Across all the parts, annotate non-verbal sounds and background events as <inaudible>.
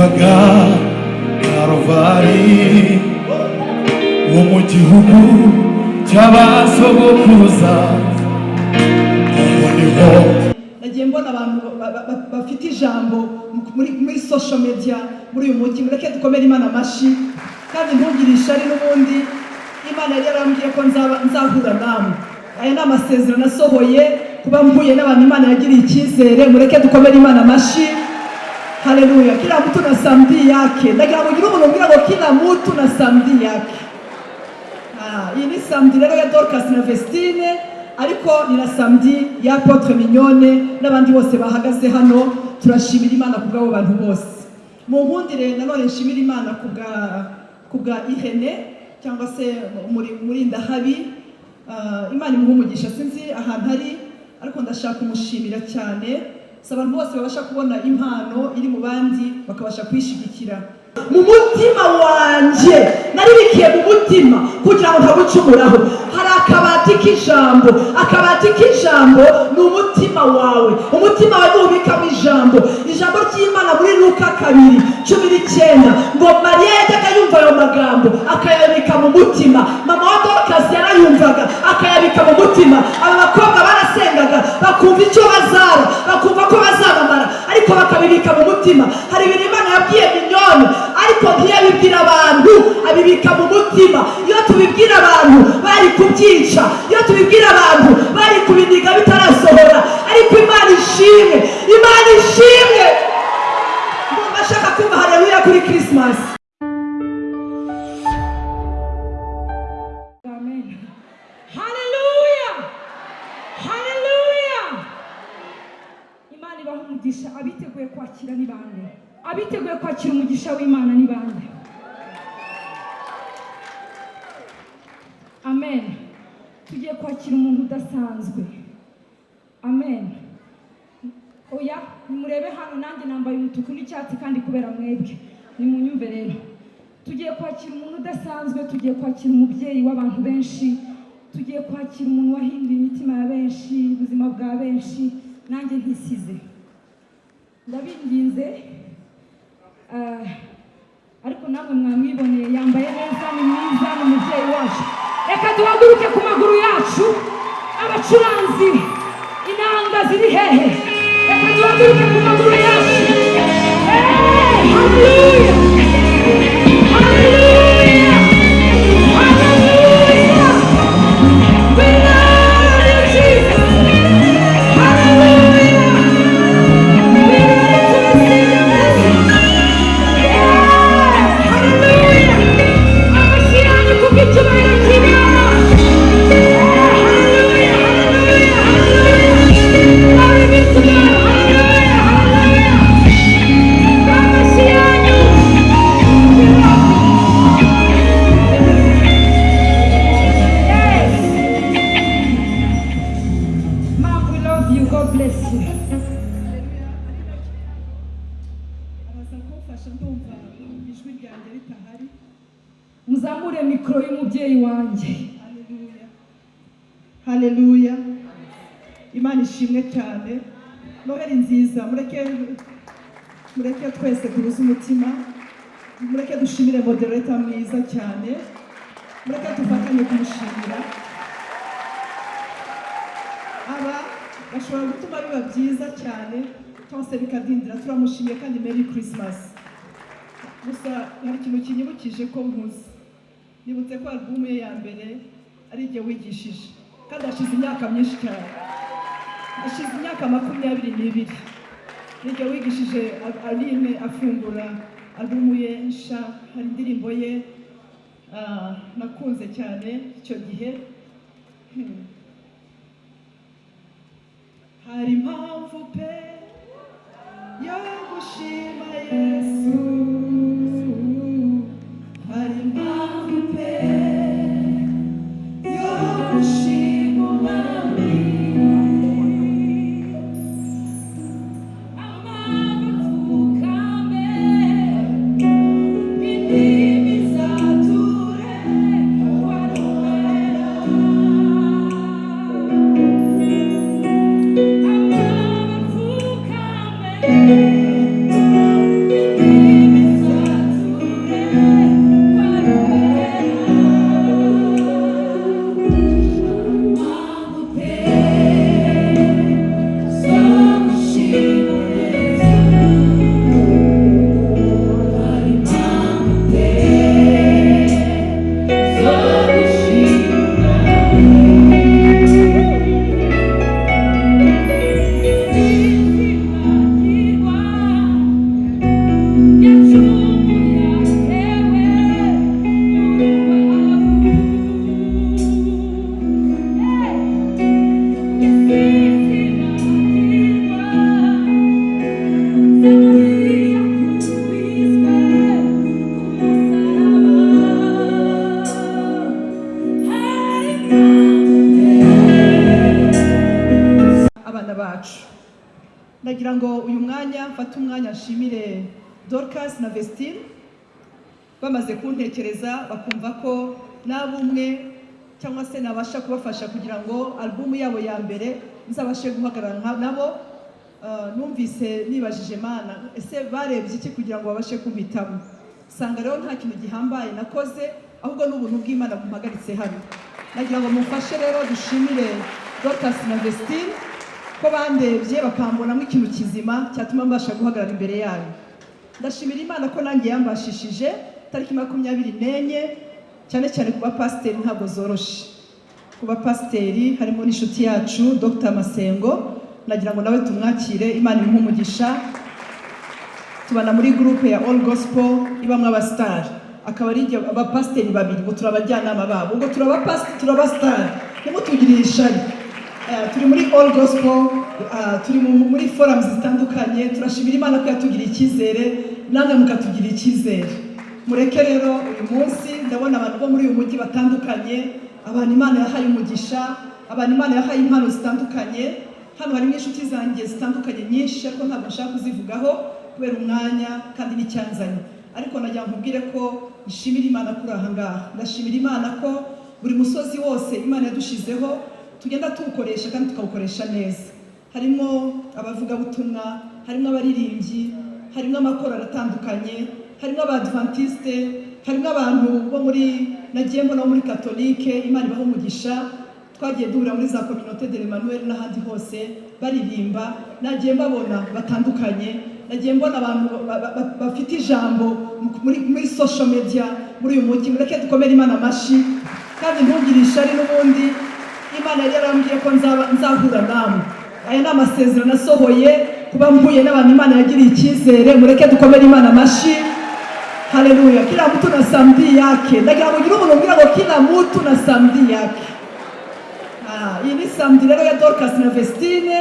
witwaga karuvari wo mu gihugu cy'abasogokuruza aho ni ho nagiye mbona abantu ba- ba- ba- bafite ijambo muri social media muri uyu mujyi mureke dukomere imana amashyi kandi ntugire ishari n'ubundi. Imana yari yarambwiye ko nzahura namwe. Aya ni amasezerano asohoye kuba mpuye n'abantu imana yagiriye icyizere. Mureke dukomere imana amashyi. Haleluya kila mtu na samdi yake. Ndagira ngo ugire umuntu ngo kila mtu na samdi yake. Ah, iyi ni samedi rero ya Dorcas na Vestine ariko ni na samedi ya Apotre Mignone n'abandi bose bahagaze hano. Turashimira Imana ku bw'abo bantu bose. Mu nkundire nanone nshimira Imana ku bwa Irene cyangwa se muri muri ndahabi. Ah, Imana imuha umugisha. Sinzi ahantu ari ariko ndashaka kumushimira cyane. Abantu bose babasha kubona impano iri mu bandi bakabasha kuyishyigikira mu mutima wanjye naribikiye mu mutima kugira ngo ntagucumuraho. Hari akabati k'ijambo. Akabati k'ijambo ni umutima wawe. Umutima wawe nubikamo ijambo. Ijambo ry'imana muri luka kabiri cumi n'icyenda. Ngo mariya yajyaga yumva ayo magambo akayabika mu mutima. Mama wa dorukasi yarayumvaga akayabika mu mutima. Aba bakobwa barasengaga bakumva icyo bazaba bakumva ko bazamamara ariko bakabibika mu mutima. Hari ibintu imana yabwiye minyoni ariko ntiyabibwira abantu. Abibika mu mutima. Iyo tubibwira abantu bari kubyica. Iyo tubibwira abantu bari kubiniga bitarasohora. Ariko imana ishimwe. Imana ishimwe. Ashaka kumva hareruya kuri kirisimasi kwakira ni bande abiteguye kwakira umugisha w'Imana ni bande Amen. Tugiye kwakira umuntu udasanzwe. Amen. Oya, nimurebe hano nanjye nambaye umutuku n'icyatsi kandi kubera mwebwe. Nimunyumve rero. Tugiye kwakira umuntu udasanzwe, tugiye kwakira umubyeyi w'abantu benshi, tugiye kwakira umuntu wahinduye imitima ya benshi, ubuzima bwa benshi, nanjye ntisize. Ndabinginze, ah, ariko namwe mwamwiboneye yambaye neza, ni mwiza, ni umubyeyi wacu. Reka duhaguruke ku maguru yacu, abacuranzi, inanga ziri hehe? Reka duhaguruke ku maguru yacu. Turamushimiye kandi meri kirisimasi gusa hari ikintu kinyibukije ko nkuze nibutse ko alubumu ye ya mbere ari igihe wigishije. Kandi hashize imyaka myinshi cyane. Hashize imyaka makumyabiri n'ibiri. N'igihe wigishije aline afungura alubumu ye nsha hari indirimbo ye ah, nakunze cyane icyo gihe. Hmm. hari impamvu pe yo gushima yesu hari na vestine bamaze kuntekereza bakumva ko naba umwe cyangwa se nabasha kubafasha kugira ngo alubumu yabo ya mbere nzabashe guhagarara nabo Uh, numvise nibajije mana ese barebye iki kugira ngo babashe kumpitamo usanga rero nta kintu gihambaye nakoze ahubwo n'ubuntu bw'imana bumpagaritse hano. Nagira ngo mufashe rero dushimire dorcas na vestine ko bandebye bakambonamo ikintu kizima cyatuma mbasha guhagarara imbere yayo. Ndashimira imana ko nanjye yambashishije tariki makumyabiri n'enye cyane cyane ku bapasiteri ntabwo zoroshe. Ku bapasiteri harimo n'inshuti yacu dr. Masengo. Nagira ngo nawe tumwakire imana imuhe umugisha. Tubana muri gurupe ya all gospel ibamo abasitari akaba ari abapasiteri babiri ngo turi abajyanama babo. Ubwo turi abapasiteri turi abasitari ntimutugirire ishari Eh, turi muri all gospel. Turi mu- muri forums zitandukanye turashimira imana ko yatugiriye icyizere namwe mukatugirira icyizere. Mureke rero uyu munsi ndabona abantu bo muri uyu mujyi batandukanye abantu imana yahaye umugisha abantu imana yahaye impano zitandukanye hano harimo inshuti zanjye zitandukanye nyinshi ariko ntabwo nshaka kuzivugaho kubera umwanya kandi n'icyanzanye. Ariko ngo nkubwire ko nshimira imana kuri aha ngaha. Ndashimira imana ko buri musozi wose imana yadushizeho tugenda tuwukoresha kandi tukawukoresha neza. Harimo abavugabutumwa harimo abaririmbyi harimo amakorali atandukanye harimo abadivantiste harimo abantu bo muri nagiye mbona bo muri katolike imana ibaha umugisha. Twagiye duhura muri za kominote de l'Emmanuel n'ahandi hose baririmba. Nagiye mbabona batandukanye nagiye mbona abantu ba- ba- ba- bafite ijambo muri, social media muri uyu mujyi mureke dukomere imana amashyi kandi ntugire ishari n'ubundi. Imana yari yarambwiye ko nzahura namwe. Aya ni amasezerano asohoye kuba mpuye n'abantu imana yagiriye icyizere mureke dukomere imana amashyi. Haleluya kila mtu na samdi yake. Ndagira ngo ugire umuntu umbwira ngo kila mtu na samdi yake. Ah, iyi ni samedi rero ya Dorcas na Vestine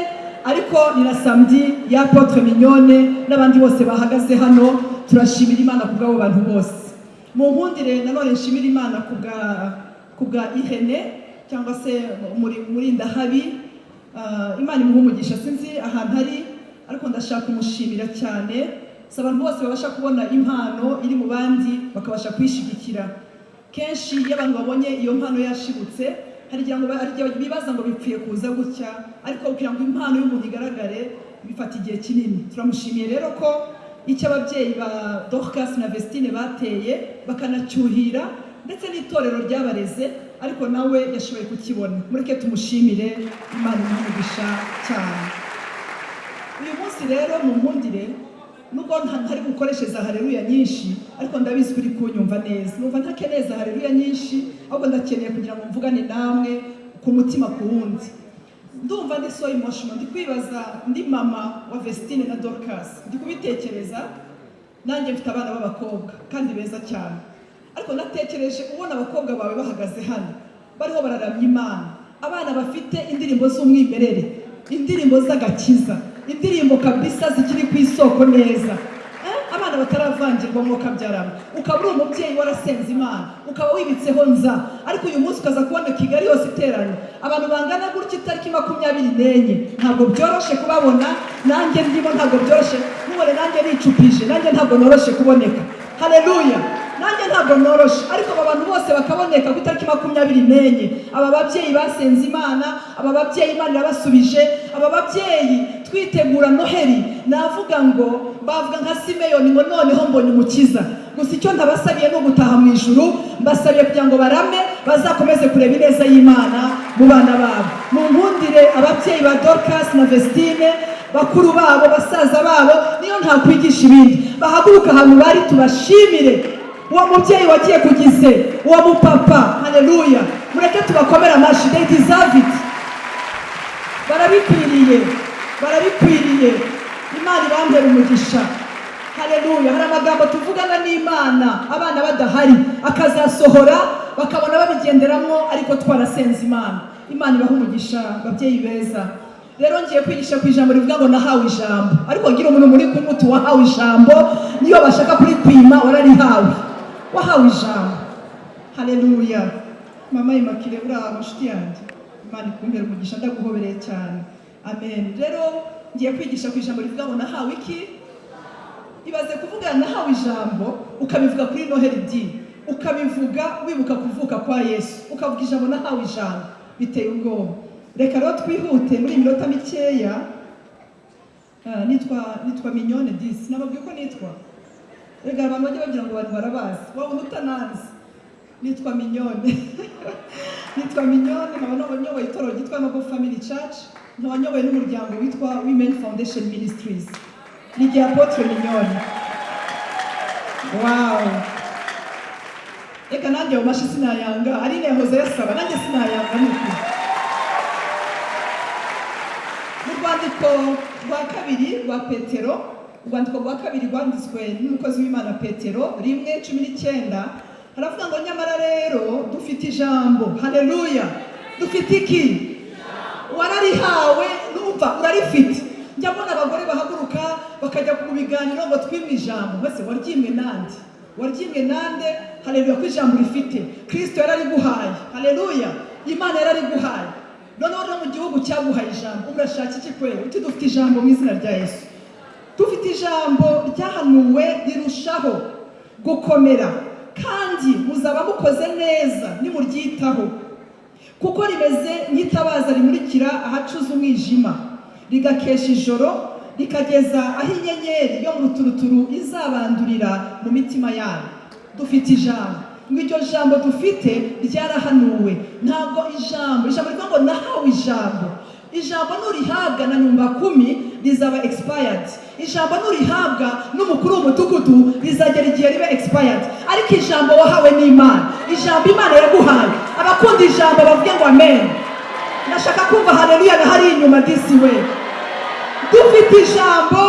ariko ni na samedi ya Apotre Mignone n'abandi bose bahagaze hano turashimira Imana ku bw'abo bantu bose. Mu nkundire nanone nshimira Imana ku bwa Irene cyangwa se muri muri Ndahabi. Ah, Imana imuha umugisha sinzi ahantu ari ariko ndashaka kumushimira cyane. Si abantu bose babasha kubona impano iri mu bandi bakabasha kuyishyigikira kenshi iyo abantu babonye iyo mpano yashibutse hari igihe bibaza ngo bipfuye kuza gutya. Ariko kugira ngo impano y'umuntu igaragare bifata igihe kinini. Turamushimiye rero ko icyo ababyeyi ba Dorcas na Vestine bateye bakanacyuhira ndetse n'itorero ryabareze ariko nawe yashoboye kukibona. Mureke tumushimire imana imuha cyane. Uyu munsi rero mu nkundire nubwo nta- ntari bukoreshe za hareruya nyinshi ariko ndabizi uri kunyumva neza. Numva ntakeneye za hareruya nyinshi ahubwo ndakeneye kugira ngo mvugane namwe ku mutima ku wundi. Ndumva ndi so emotional. Ndi kwibaza ndi mama wa Vestine na Dorcas. Ndi kubitekereza? Nanjye mfite abana b'abakobwa kandi beza cyane. Ariko natekereje ubona abakobwa bawe bahagaze hano. Bariho bararamya imana. Abana bafite indirimbo z'umwimerere indirimbo z'agakiza indirimbo kabisa zikiri ku isoko neza. Eh, abana bataravangirwa mwuka byarama ukaba uri umubyeyi warasenze imana. Ukaba wibitseho nza. Ariko uyu munsi ukaza kubona kigali yose iteranye. Abantu bangana gutya itariki makumyabiri n'enye. Ntabwo byoroshye kubabona. Nanjye ndimo ntabwo byoroshye. Mubone nanjye nicupije. Nanjye ntabwo noroshye kuboneka. Haleluya nanjye ntabwo noroshye ariko aba bantu bose bakaboneka ku itariki makumyabiri n'enye. Aba babyeyi basenze imana aba babyeyi imana irabasubije aba babyeyi twitegura noheli. Navuga ngo bavuga nka simeyoni ngo noneho mbonye umukiza. Gusa icyo ndabasabiye ni ugutaha mu ijuru. Mbasabiye kugira ngo barame bazakomeze kureba ineza y'imana mu bana babo. Mu nkundire ababyeyi ba dorcas na vestine bakuru babo basaza babo niyo ntakwigisha ibindi. Bahaguruka ahantu bari tubashimire. Uwo mubyeyi wagiye ku gise uwo mupapa. Haleluya. Mureke tubakomere amashyi they deserve barabikwiriye barabikwiriye. Imana ibambere umugisha. Haleluya. Hari amagambo tuvugana n'imana abana badahari. Akazasohora bakabona babigenderamo ariko twarasenze imana. Imana ibaha umugisha babyeyi beza. Rero ngiye kwigisha ku ijambo rivuga ngo nahawe ijambo. Ariko ngira umuntu muri kumuti wahawe ijambo niyo bashaka kurikwima wararihawe. Wahawe ijambo haleluya. Mama imakire uri aho nshuti yanjye. Imana ikumbere umugisha ndaguhobereye cyane. Amen. Rero ngiye kwigisha ku ijambo rivuga ngo nahawe iki? Ibaze kuvuga nahawe ijambo. Ukabivuga kuri noheli di ukabivuga wibuka kuvuka kwa yesu. Ukavuga ijambo nahawe ijambo. Biteye ubwoba. Reka rero twihute muri minota mikeya. Ah, nitwa nitwa minyone disi nababwiye ko nitwa. Rega abantu bajya bagira ngo abantu barabazi wabona utananzi nitwa minyone <laughs> nitwa minyone nkaba n'abanyoboye itorero ryitwa noble family church nkaba nyoboye n'umuryango witwa women foundation ministries. Ni igihe apotre minyone wow. Reka nanjye mu mashi sinayanga ari nehoze yasaba nanjye sinayanga ukuri mu rwandiko rwa kabiri rwa petero urwandiko rwa kabiri rwanditswe n'umukozi w'imana petero rimwe cumi n'icyenda haravuga ngo nyamara rero dufite ijambo. Haleluya! Dufite iki? Wararihawe numva urarifite. Njya mbona abagore bahaguruka bakajya mu biganiro ngo twimwe ijambo. Mbese waryimwe nande? Waryimwe nande? Haleluya ko ijambo rifite kirisito yarariguhaye. Haleluya imana yarariguhaye. Noneho no mu gihugu cyaguhaye ijambo urashaka iki kwera uti dufite ijambo mu izina rya yesu. Dufite ijambo ryahanuwe rirushaho gukomera kandi muzaba mukoze neza nimuryitaho kuko rimeze nk'itabaza rimurikira ahacuze umwijima. Rigakesha ijoro rikageza aho inyenyeri yo mu ruturuturu izabandurira mu mitima yanyu dufite ijambo. Ngo iryo jambo dufite ryarahanuwe. Ntabwo ijambo ijambo rivuga ngo nahawe ijambo. Ijambo nurihabwa na nyumba kumi rizaba expired. Ijambo nurihabwa n'umukuru w'umudugudu rizagera igihe ribe expired. Ariko ijambo wahawe n'imana. Ijambo imana yaguhaye. Abakunda ijambo bavuge ngo amen. Ndashaka kumva haleluya na hari inyuma disi we dufite ijambo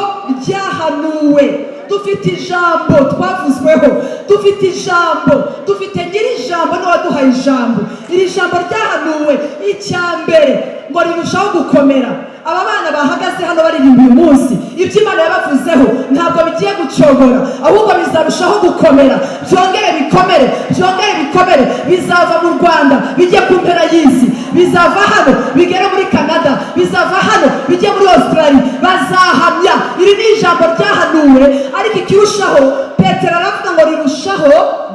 ryahanuwe. Dufite ijambo twavuzweho. Dufite ijambo. Dufite nyiri ijambo n'uwaduhaye ijambo. Iri jambo ryahanuwe. Icya mbere ngo rirushaho gukomera. Aba bana bahagaze hano baririmba uyu munsi. Ibyo imana yabavuzeho ntabwo bigiye gucogora ahubwo bizarushaho gukomera. Byongere bikomere byongere bikomere. Bizava mu rwanda bijye ku mpera y'isi. Bizava hano bigere muri canada. Bizava hano bijye muri australia. Bazahamya. Iri ni ijambo ryahanuwe ariko ikirushaho petero aravuga ngo rirushaho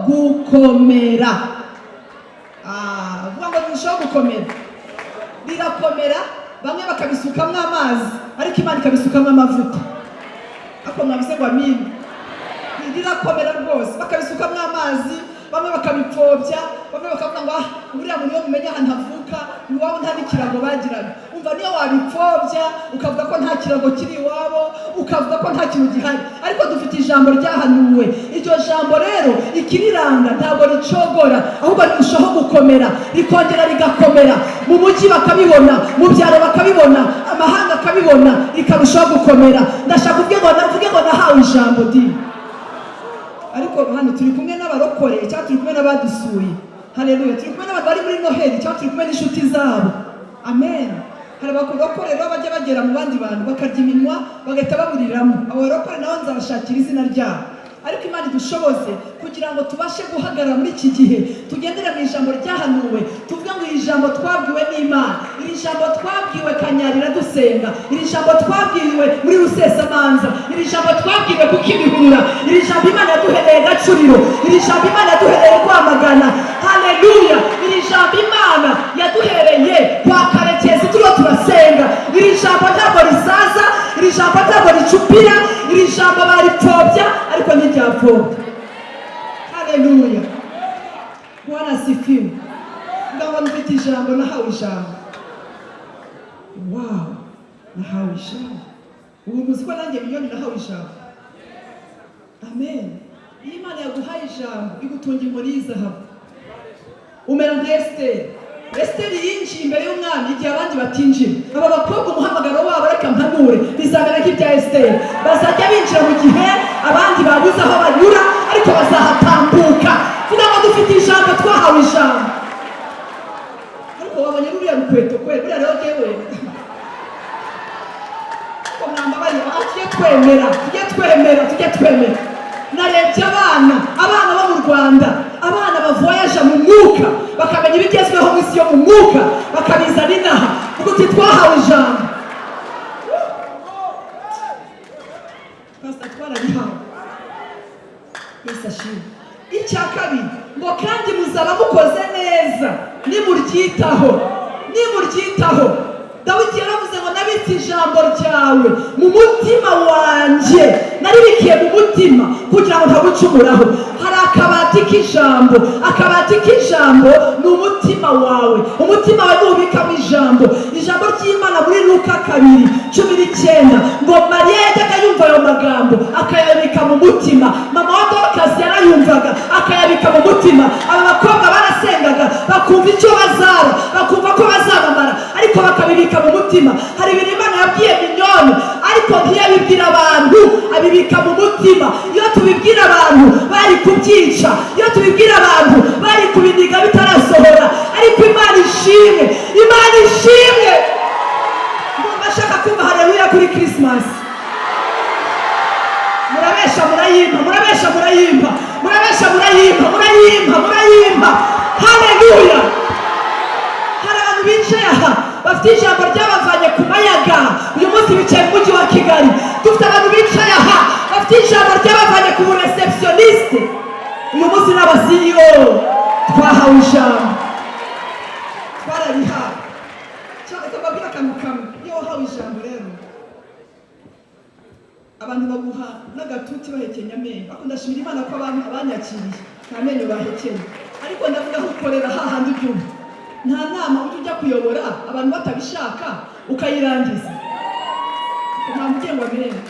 gukomera. Ah, avuga ngo rirushaho gukomera. Rirakomera bamwe bakabisukamo amazi. Ariko imana ikabisukamo amavuta. Ariko mwabize ngo amini rirakomera rwose. Bakabisukamo amazi bamwe bakabipfobya bamwe bakavuga ngo ah uriya muntu iyo mumenya ahantu avuka iwabo nta n'ikirago bagiraga umva niyo wabipfobya ukavuga ko nta kirago kiri iwabo ukavuga ko nta kintu gihari. Ariko dufite ijambo ryahanuwe. Iryo jambo rero ikiriranga ntabwo ricogora ahubwo rirushaho gukomera rikongera rigakomera. Mu mujyi bakabibona mu byaro bakabibona amahanga akabibona rikarushaho gukomera. Ndashaka kuvuge ngo nahawe ijambo di ariko hano turi kumwe n'abarokore cyangwa turi kumwe n'abadusuye haleluya. Turi kumwe n'abantu bari muri noheli cyangwa turi kumwe n'inshuti zabo. Amen. Hari abarokore rero bajya bagera mu bandi bantu bakarya iminwa bagahita baburiramo. Abo barokore nabo nzabashakira izina ryabo. Ariko imana idushoboze kugira ngo tubashe guhagarara muri iki gihe tugendere mu ijambo ryahanuwe tuvuge ngo iri jambo twabwiwe n'imana. Iri jambo twabwiwe kanyarira dusenga iri jambo twabwiwe muri rusesamanza iri jambo twabwiwe ku kimihurura iri jambo imana yaduhereye gacuriro iri jambo imana yaduhereye rwamagana. Haleluya iri jambo imana yaduhereye kwa karekezi turiho turasenga iri jambo ntabwo risaza iri jambo ntabwo ricupira iri jambo baripfobya ariko ntiryapfobya. Haleluya. Bwana asifiwe. Ngabo mfite ijambo nahawe ijambo. Wow nahawe ijambo. Ubu muzi ko nanjye miliyoni nahawe ijambo. Amen. Iyo imana yaguhaye ijambo igutunga inkoni y'izahabu umera nka esiteri. Esiteri yinjiye imbere y'umwami igihe abandi batinjira. Aba bakobwa umuhamagaro wabo reka mpanure bizamera nk'ibya esiteri. Bazajya binjira mu gihe abandi babuze aho banyura ariko bazahatambuka. Vuga ngo dufite ijambo twahawe ijambo. Ariko wabonye ruriya rukweto kwe buriya rero jyewe. Ko mwambabariye aho tujye twemera tujye twemera tujye twemera. Narebye abana abana bo mu rwanda. abana bavoyaje mu mwuka bakamenya ibigezweho mu isi yo mu mwuka bakabizana inaha kuko titwahawe ijambo. Icya kabiri ngo kandi muzaba mukoze neza. Nimuryitaho. Nimuryitaho. Dawidi yaravuze ngo nabitse ijambo ryawe mu mutima wanjye naribikiye mu mutima kugira ngo ntagucumuraho. Hari akabati k'ijambo. Akabati k'ijambo ni umutima wawe. Umutima wawe nubikamo ijambo. Ijambo ry'imana muri luka kabiri cumi n'icyenda. Ngo mariya yajyaga yumva ayo magambo akayabika mu mutima. Mama wa dorukasi yarayumvaga akayabika mu mutima. Aba bakobwa barasengaga bakumva icyo bazaba bakumva ko bazamamara. Ariko bakabibika mu mutima. Hari ibintu imana yabwiye minyoni ariko ntiyabibwira abantu. Abibika mu mutima. Iyo tubibwira abantu bari kubyica iyo tubibwira abantu bari kubiniga bitarasohora. Ariko imana ishimwe. Imana ishimwe. Ndumva ashaka kumva hareruya kuri kirisimasi murabesha murayimpa murabesha murayimpa. Murabesha murayimpa haleluya hari abantu bicaye aha bafite ijambo ryabavanye ku mayaga uyu munsi bicaye mu mujyi wa kigali. Dufite abantu bicaye aha. Bafite ijambo ryabavanye ku buresepusiyonisite uyu munsi ni abasiyo twahawe ijambo. Twararihawe cyangwa se mbabwire akantu kamwe iyo wahawe ijambo rero. Abantu baguha n'agatuti bahekenya amenyo. Ariko ndashimira imana ko abantu abanyakiriye. Nta menyo bahekenya. Ariko ndavuga aho ukorera hahandi ubyumva. Nta nama ujya ujya kuyobora abantu batabishaka ukayirangiza. Nta mugengo amenyo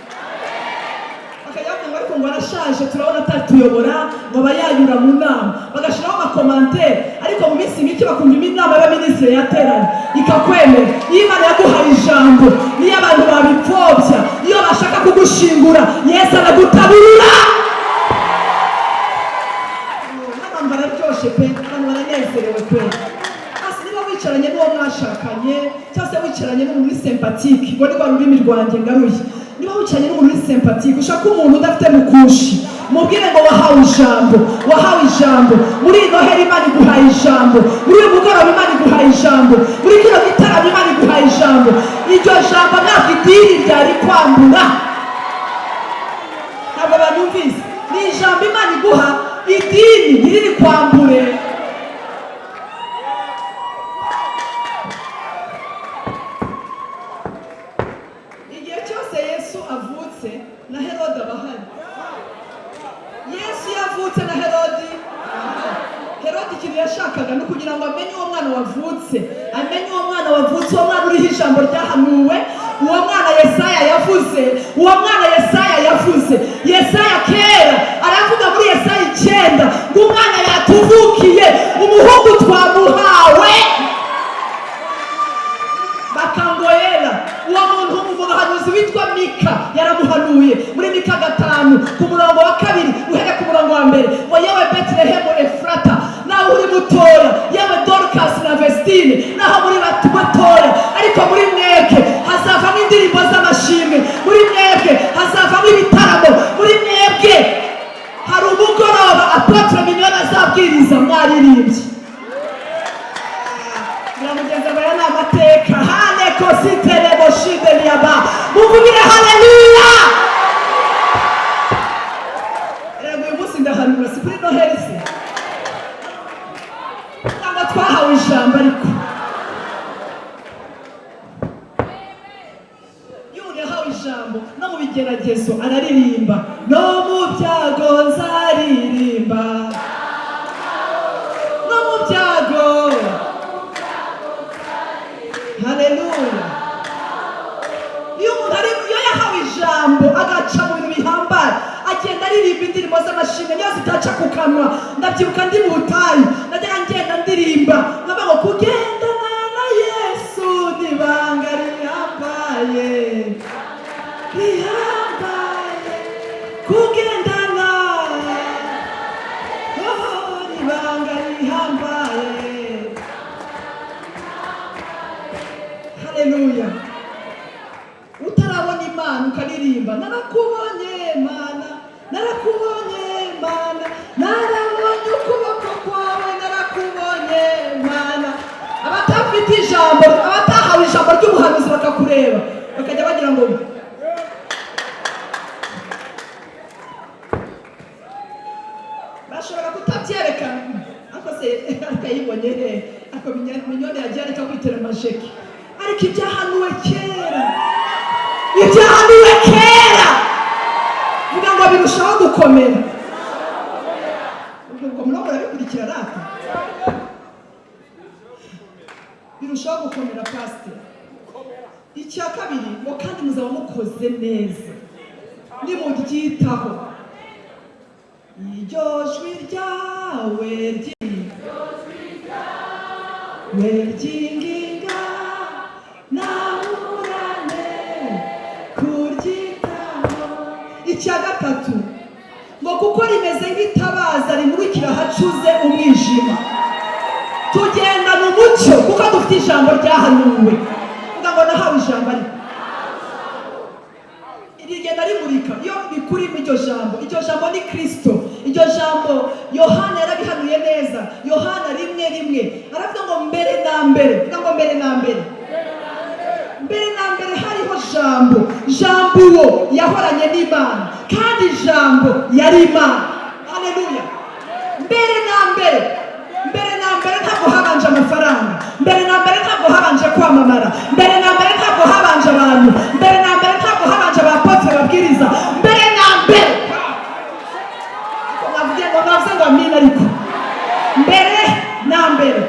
bakajya bavuga ariko ngo arashaje turabona atatuyobora ngo aba yanyura mu nama. Bagashyiraho amakomantere ariko mu minsi mike bakumva inama y'abaminisitiri yateranye. Ikakwemera iyo imana yaguhaye ijambo niyo abantu babipfobya iyo bashaka kugushingura yesu aragutabura hano bararyoshye pe abantu baranezerewe pe. Mwashakanye cyangwa se wicaranye n'umuntu uri sempatike ngo ni rwa rurimi rwanjye ngaruye. Niba wicaranye n'umuntu uri sempatike ushaka umuntu udafite mukushi mubwire ngo wahawe ijambo wahawe ijambo. Muri ino hera imana iguhaye ijambo. Muri uyu mugoroba imana iguhaye ijambo. Muri kino gitaramo imana iguhaye ijambo. Iryo jambo ntabwo idini ryari kwambura. Ntabwo banumvise ni ijambo imana iguha idini ntiriri kwambure igihe cyose yesu avutse na herode aba ahari yesu iyo avutse na herodi herode ikintu yashakaga ni ukugira ngo amenye uwo mwana wavutse. Amenye uwo mwana wavutse uwo mwana uriho ijambo ryahanuwe uwo mwana yesaya yavuze uwo mwana yesaya yavuze. Yesaya kera aravuga muri yesaya icyenda ngo umwana yatuvukiye umuhungu twamuhawe. Bakangoyera uwo muntu umuhanuzi witwa mika yaramuhanuye muri mika gatanu ku murongo wa kabiri uhere ku murongo wa mbere. Ngo yewe betelehemu efurata nawe uri mutoya yewe dorukasi na vestine naho muri batoya. Ariko muri mwebwe hazavamo indirimbo z'amashimwe muri mwebwe hazavamo ibitaramo muri mwebwe hari umugoroba apotre minyoni azabwiriza mwaririmbye muramugeza aba ni amateka. Muvugire haleluya rego uyu munsi ndahanura si kuri noheli se cyangwa twahawe ijambo ariko. Iyo umuntu yahawe ijambo no mu bigeragezo araririmba. Agenda aririmba indirimbo z'amashimwe niyo zitaca ku kanwa. Ndabyibuka ndi mu butayu najyaga ngenda ndirimba. Nkavuga ngo kugendana na yesu ni ibanga rihambaye. Rihambaye. Kugendana n'ubuhanuzi bakakureba bakajya bagira ngo bashobora kutabyerekana ariko se akayibonye ako minyoni yagiye areka kwitera amajeki ariko ibyahanuwe kera ibyahanuwe kera vuga ngo birushaho gukomera ubwo murabona birabikurikira rata birushaho gukomera pasite icya kabiri ngo kandi muzaba mukoze neza. Nimuryitaho iryo jwi ryawe ryinginga. Nahurane kuryitaho. Icya gatatu ngo kuko rimeze nk'itabaza rimurikira ahacuze umwijima. Tugendana umucyo kuko dufite ijambo ryahanuwe. Nahawe ijambo ariko rigenda rimurika. Iyo bikurimo iryo jambo. Iryo jambo ni kirisito iryo jambo yohana yarabihanuye neza. Yohana rimwe rimwe. Aravuga ngo mbere na mbere. Vuga ngo mbere na mbere. Mbere na mbere hariho jambo. Jambo uwo yahoranye n'imana. Kandi jambo yari imana. Haleluya mbere na mbere. Mbere na mbere ntabwo habanje amafaranga. Mbere na mbere ntabwo habanje kwamamara. Mbere na mbere ntabwo habanje abantu. Mbere na mbere ntabwo habanje abapotre babwiriza mbere na mbere. Navuge ngo navuze ngo amina ariko. Mbere na mbere.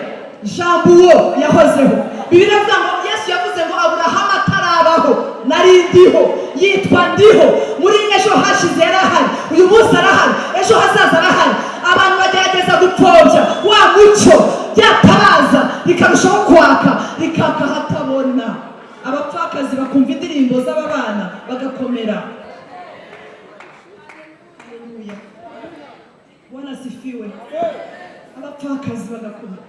Jambo uwo yahozeho. Ivuga ngo yesu yavuze ngo aburahamu atarabaho. Nari ndiho. Yitwa ndiho. Muri ejo hashize yarahari. Uyu munsi arahari. Ejo hazaza arahari. Abantu bagerageza gupfobya wa mucyo byatabaza rikarushaho kwaka rikaka hatabona abapfakazi bakumva indirimbo z'ababana bagakomera. Haleluya. bwana asifiwe. Abapfakazi bagakomera.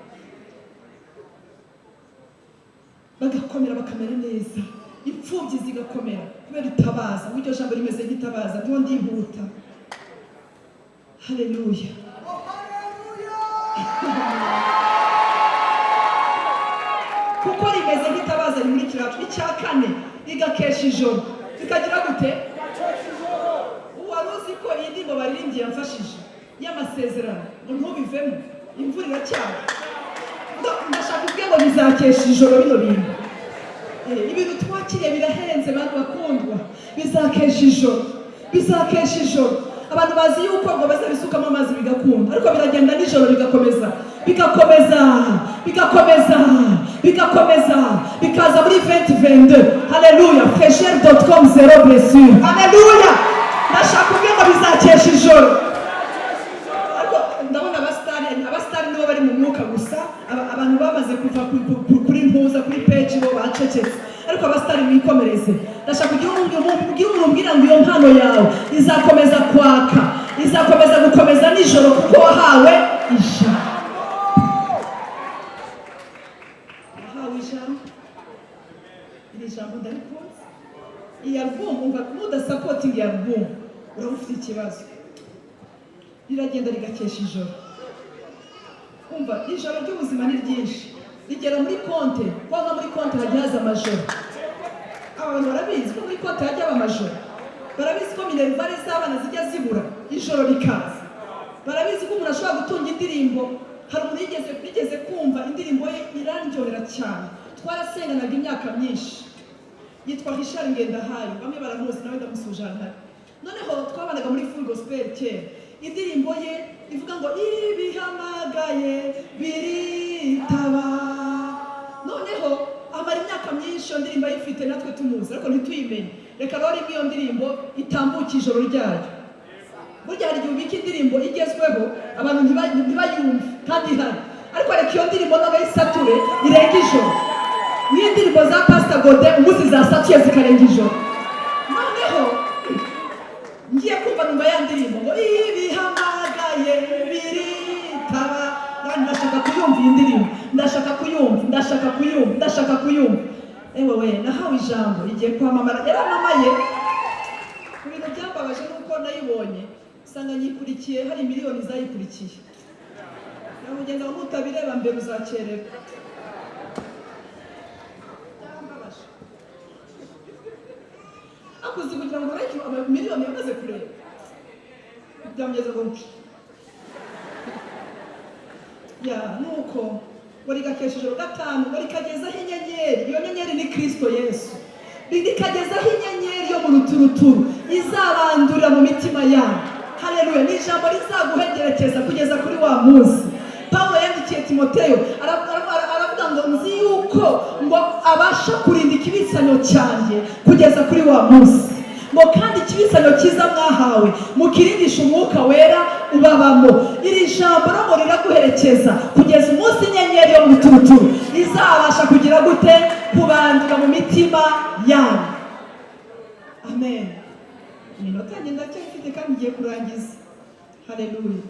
Bagakomera bakamera neza. Imfubyi zigakomera kubera itabaza ngo iryo jambo rimeze nk'itabaza ndiho ndihuta. Haleluya kuko rimeze nk'itabaza rimurikira icya kane rigakesha ijoro. Bikagira gute? Wari uzi ko iyi ndirimbo baririmbye yamfashije? Y'amasezerano. Ngo ntubivemo imvura iracyari. Ndashaka ubwe ngo bizakesha ijoro bino bintu. Eh, ibintu twakiriye birahenze bantu bakundwa. Bizakesha ijoro. Bizakesha ijoro. Abantu bazi yuko ngo bazabisukamo amazi bigakunda. Ariko biragenda nijoro bigakomeza. Bigakomeza. Bigakomeza. Bigakomeza. Bikaza muri 2022 haleluya fresher.com zero blessure. Haleluya ndashaka ubwe ngo bizakesha ijoro. Ariko ndabona abasitari abasitari nibo bari mu mwuka gusa. Aba- abantu bamaze kuva ku- ku- ku- kuri mpuza kuri peji bo bacecetse. Ariko abasitari mwikomereze ndashaka kugira umuntu ugira umuntu umbwira ngo iyo mpano yawe izakomeza kwaka izakomeza gukomeza nijoro kuko wahawe ijambo. Wahawe ijambo? Iri jambo ndarikunze iyi alubumu iyi alubumu uraba ufite ikibazo. Riragenda rigakesha ijoro. Umva ijoro ry'ubuzima ni ryinshi. Rigera muri konte kwanga muri konte hajya haza amajoro. Aba bantu barabizi ko muri konte hajya haba amajoro. Barabizi ko minerivare z'abana zijya zibura ijoro rikaza barabizi ko umuntu ashobora gutunga indirimbo hari umuntu yigeze yigeze kumva indirimbo ye irandyohera cyane. Twarasenganaga imyaka myinshi. Yitwa Richard Ngendahayo bamwe baramuzi nawe ndamusuje ahantu ari noneho twabanaga muri full gospel kera indirimbo ye ivuga ngo ibihamagaye biritaba. Noneho amara imyaka myinshi iyo ndirimbo ayifite natwe tumuzi ariko ntituyimenye reka rero rimwe iyo ndirimbo itambuke ijoro ryayo burya hari igihe ubika indirimbo igezweho abantu ntiba- ntibayumve kandi ihari. Ariko reka iyo ndirimbo noneho isature irenga ijoro. N'indirimbo za pasita gode umunsi zasatuye zikarenga ijoro. Noneho ngiye kumva numva ya ndirimbo ngo ibihamagaye biritaba ndashaka kuyumva iyi ndirimbo. Ndashaka kuyumva ndashaka kuyumva ndashaka kuyumva. Ewe we nahawe ijambo. Igiye kwamamara yaramamaye. Ku bintu byambabaje nuko nayibonye usanga nyikurikiye hari miliyoni zayikurikiye. Nyamugenda ngo nutabireba mbere uzakererwa akuze kugira ngo ureke miliyoni yamaze kureba. Byamugeze ngo nci ya nuko ngo rigakesha ijoro gatanu ngo rikagezaho inyenyeri. Iyo nyenyeri ni kirisito yesu rikagezaho inyenyeri yo mu ruturuturu izabandurira mu mitima yabo haleluya. Ni ijambo rizaguhegerekeza kugeza kuri wa munsi. Pawulo yandikiye timoteyo ara- ara- ara- aravuga ngo nzi yuko ngo abasha kurinda ikibisanyo cyanjye kugeza kuri wa munsi. Ngo kandi ikibisanyo cyiza mwahawe mukirindisha umwuka wera ubabamo. Iri jambo riraguherekeza kugeza umunsi inyenyeri yo mu ruturuturu izabasha kugira gute kubandura mu mitima yanyu. Amen. Iminota yanjye ndacyafite kandi ngiye kurangiza. Haleluya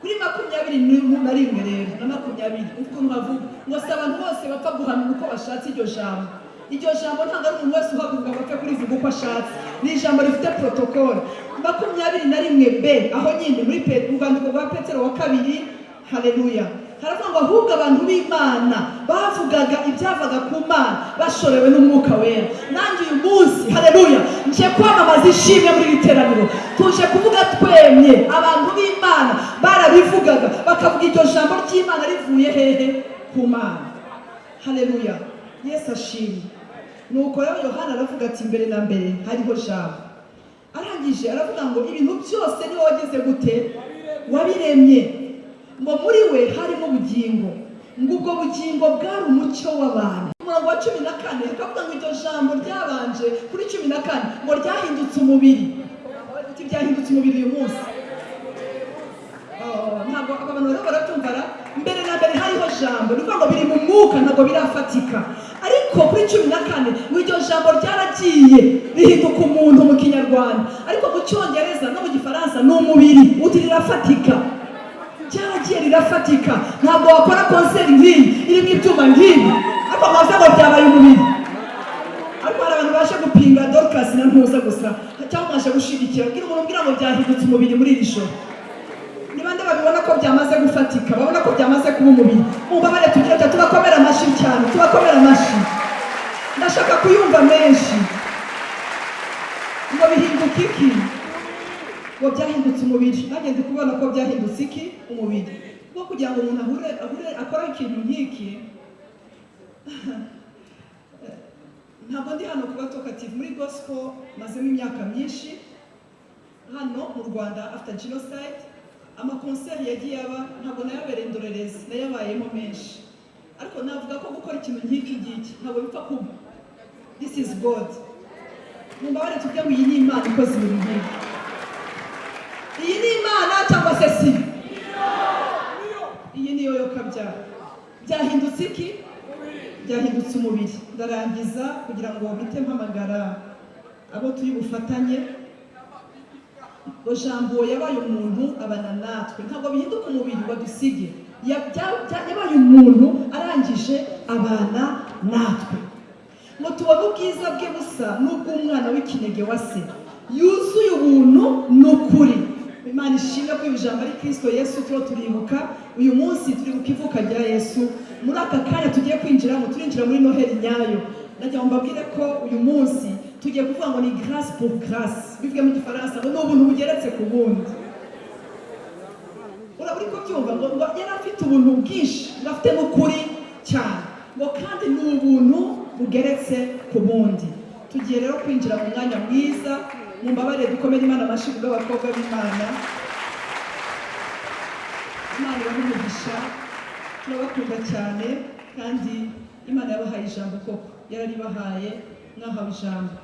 kuri makumyabiri na rimwe rero na makumyabiri. Ukuntu havuga ngo si abantu bose bapfa guhanura uko bashatse iryo jambo. Iryo jambo ntabwo ari umuntu wese uhaguruka ngo apfe kurivuga uko ashatse. Ni ijambo rifite protokole makumyabiri na rimwe b aho nyine muri Pe- mu rwandiko rwa petero wa kabiri haleluya haravuga ngo ahubwo abantu b'imana bavugaga ibyavaga ku mana bashorewe n'umwuka wera. Nanjye uyu munsi haleluya nje kwamamaza ishimwe muri iri teraniro. Tuje kuvuga twemye abantu b'imana barabivugaga bakavuga iryo jambo ry'imana rivuye hehe ku mana. Haleluya yesu ashimwe nuko rero yohana aravuga ati mbere na mbere hariho jambo. Arangije aravuga ngo ibintu byose ni we wagize gute? Wabiremye. Ngo muri we harimo ubugingo ngo ubwo bugingo bwari umucyo w'abantu. Umurongo wa cumi na kane akavuga ngo iryo jambo ryabanje kuri cumi na kane. Ngo ryahindutse umubiri. Uti byahindutse umubiri uyu munsi. Oh, ntabwo abantu rero baratumvara. Mbere na mbere hariho jambo. Ni ngo biri mu mwuka ntabwo birafatika. Ariko kuri cumi na kane ngo iryo jambo ryaragiye rihinduka umuntu mu kinyarwanda. Ariko mu cyongereza no mu gifaransa ni umubiri. Uti rirafatika. Ryaragiye rirafatika. Ntabwo wakora konseri nk'iyi irimo ibyuma nk'ibi ariko mwavuze ngo byabaye umubiri. Ariko hari abantu baje gupinga dorcas na ntuza gusa. Cyangwa mwaje gushigikira bwira umuntu umbwira ngo byahindutse umubiri muri iri joro. Ni bande babibona ko byamaze gufatika babona ko byamaze kuba umubiri. Mubabare tugira ati tubakomera amashyi cyane tubakomera amashyi ndashaka kuyumva menshi. Ngo bihinduka iki? Ngo byahindutse umubiri. Nanjye ndi kubona ko byahindutse iki? Umubiri. Kuko kugira ngo umuntu ahure ahure akore ikintu nk'iki. <laughs> Ntabwo ndi hano kuba tokative muri gospel mazemo imyaka myinshi. Hano mu rwanda after genocide amakonseri yagiye aba ntabwo nayabereye indorerezi nayabayemo menshi. Ariko navuga ko gukora ikintu nk'iki ngiki ntabwo bipfa kuba this is god. Mumbabare tujye ngo iyi ni imana ikoze ibintu nk'ibi iyi ni imana cyangwa se si. Iyi niyo yo kabyara byahindutse iki? Byahindutse umubiri. Ndarangiza kugira ngo mpite mpamagara abo turi bufatanye. Ngo jambo yabaye umuntu abana natwe. Ntabwo bihinduka umubiri badusige yabaye umuntu arangije abana natwe. Ngo tubone ubwiza bwe busa n'ubw'umwana w'ikinege wa se. Yuzuye ubuntu n'ukuri. Imana ishimwe ko iri jambo ari kirisito yesu turiho turibuka. Uyu munsi turibuka ivuka rya yesu. Muri aka kanya tugiye kwinjiramo turinjira muri noheli nyayo. Ndagira ngo mbabwire ko uyu munsi tugiye kuvuga ngo ni grâce pour grâce. Bivuge mu gifaransa ngo ni ubuntu bugeretse ku bundi. Urabona uri kubyumva ngo ngo yari afite ubuntu bwinshi ngo afite n'ukuri cyane. Ngo kandi ni ubuntu bugeretse ku bundi. Tugiye rero kwinjira mu mwanya mwiza mu mbabare dukomere imana amashyi bw'abakobwa b'imana. Imana umugisha turabakunda cyane kandi imana yabahaye ijambo koko. Yararibahaye mwahawe ijambo.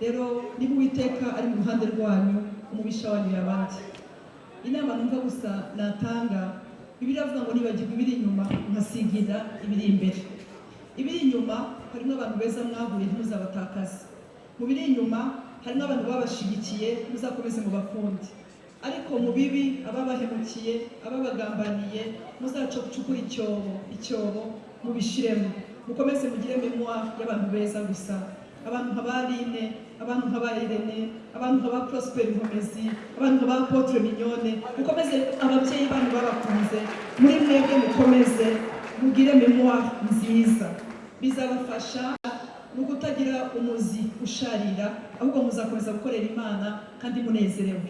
Rero niba uwiteka ari mu ruhande rwanyu umubisha wanyu yabandi. Inama numva gusa natanga bibiliya avuga ngo nibagirwa ibiri inyuma nkasigira ibiri imbere. Ibiri inyuma harimo abantu beza mwahuye ntimuzabatakaze. Mu biri inyuma harimo abantu babashigikiye muzakomeze mu bakundi ariko mu bibi ababahemukiye ababagambaniye muzacukure icyobo icyobo mubishiremo. Mukomeze mugire memoire y'abantu beza gusa. Abantu nka ba Line abantu nka Irene abantu nka Prosper Nkomezi abantu nka Apotre Mignone mukomeze ababyeyi banyu babakunze muri mwebwe mukomeze mugire memoire nziza. Bizabafasha mu kutagira umuzi usharira ahubwo muzakomeza gukorera imana kandi munezerewe.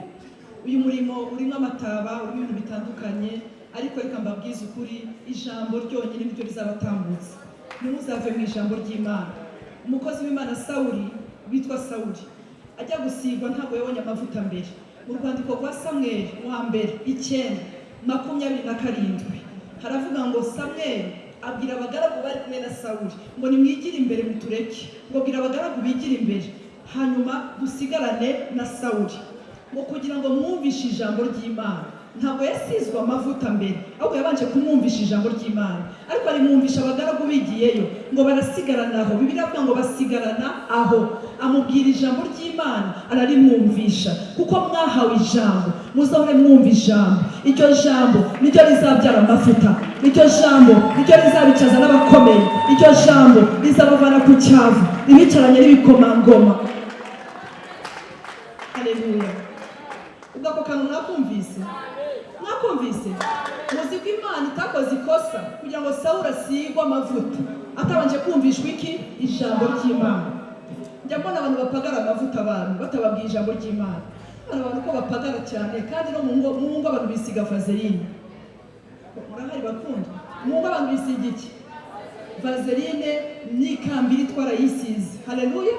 Uyu murimo urimo amataba urimo ibintu bitandukanye ariko reka mbabwize ukuri ijambo ryonyine niryo rizabatambutsa. Ntimuzave mu ijambo ry'imana. Umukozi w'imana sawuri witwa sawuri ajya gusigwa ntabwo yabonye amavuta mbere. Mu rwandiko rwa samweli wa mbere icyenda makumyabiri na karindwi. Haravuga ngo samweli abwira abagaragu bari kumwe na sawuri ngo nimwigire imbere mutureke. Ngo bwira abagaragu bigire imbere. Hanyuma dusigarane na sawuri ngo kugira ngo mwumvishe ijambo ry'imana. Ntabwo yasizwe amavuta mbere ahubwo yabanje kumwumvisha ijambo ry'imana. Ariko arimwumvisha abagaragu bigiyeyo. Ngo barasigarana aho. Bibiliya avuga ngo basigarana aho. Amubwira ijambo ry'imana ararimwumvisha kuko mwahawe ijambo. Muzahore mwumva ijambo. Iryo jambo niryo rizabyara amavuta iryo jambo niryo rizabicaza n'abakomeye. Iryo jambo rizabavana ku cyavu. Ribicaranye n'ibikomangoma. Haleluya ubwo ako kantu mwakumvise? Mwakumvise? Muzi ko imana itakoze ikosa kugira ngo sawuri asigwe amavuta. Atabanje kumvishwa iki? Ijambo ry'imana. Njya mbona abantu bapagara amavuta abantu batababwiye ijambo ry'imana. Mbona abantu ko bapagara cyane kandi no mu ngo abantu bisiga vaseline. Murahari bakundwa mu ngo abantu bisiga iki? Vaseline n'ikambiri twarayisize haleluya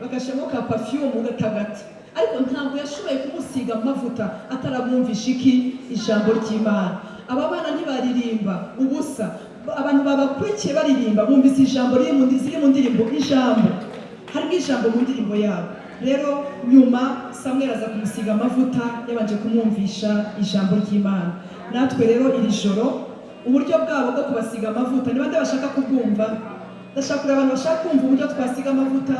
bagashyiramo ka pafiyumu gatagati. Ariko ntabwo yashoboye kumusiga amavuta ataramwumvisha iki? Ijambo ry'imana. Aba bana ntibaririmba ubusa. Abantu babakurikiye baririmba bumvise ijambo riri mu ndirimbo ijambo. Harimo ijambo mu ndirimbo yabo. Rero nyuma samweri aza kumusiga amavuta yabanje kumwumvisha ijambo ry'imana. Natwe rero iri joro uburyo bwabo bwo kubasiga amavuta ni bande bashaka kubwumva ndashaka kureba abantu bashaka kumva uburyo twasiga amavuta.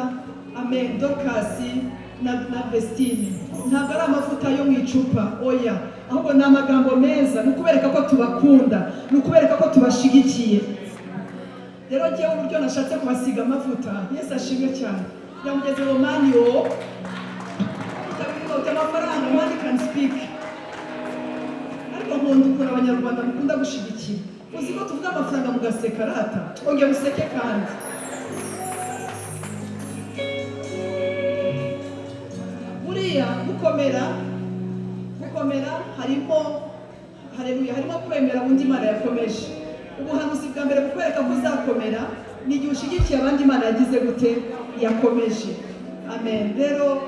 Amen. Dorukasi na, vestine. Ntabwo ari amavuta yo mu icupa. Oya. Ahubwo ni amagambo meza. Ni ukubereka ko tubakunda. Ni ukubereka ko tubashigikiye. Rero ngewe uburyo nashatse kubasiga amavuta yesu ashimwe cyane. Yamugeze mu maniyo ufite amafaranga money can speak. Ariko nkunda ukuntu abanyarwanda mukunda gushyigikira uzi ko tuvuga amafaranga mugaseka rata? Ongera useke kandi. Buriya gukomera gukomera harimo hareruya harimo kwemera undi imana yakomeje. Ubuhanuzi bwa mbere bukwereka ko uzakomera ni igihe ushyigikiye abandi imana yagize gute? Yakomeje amen rero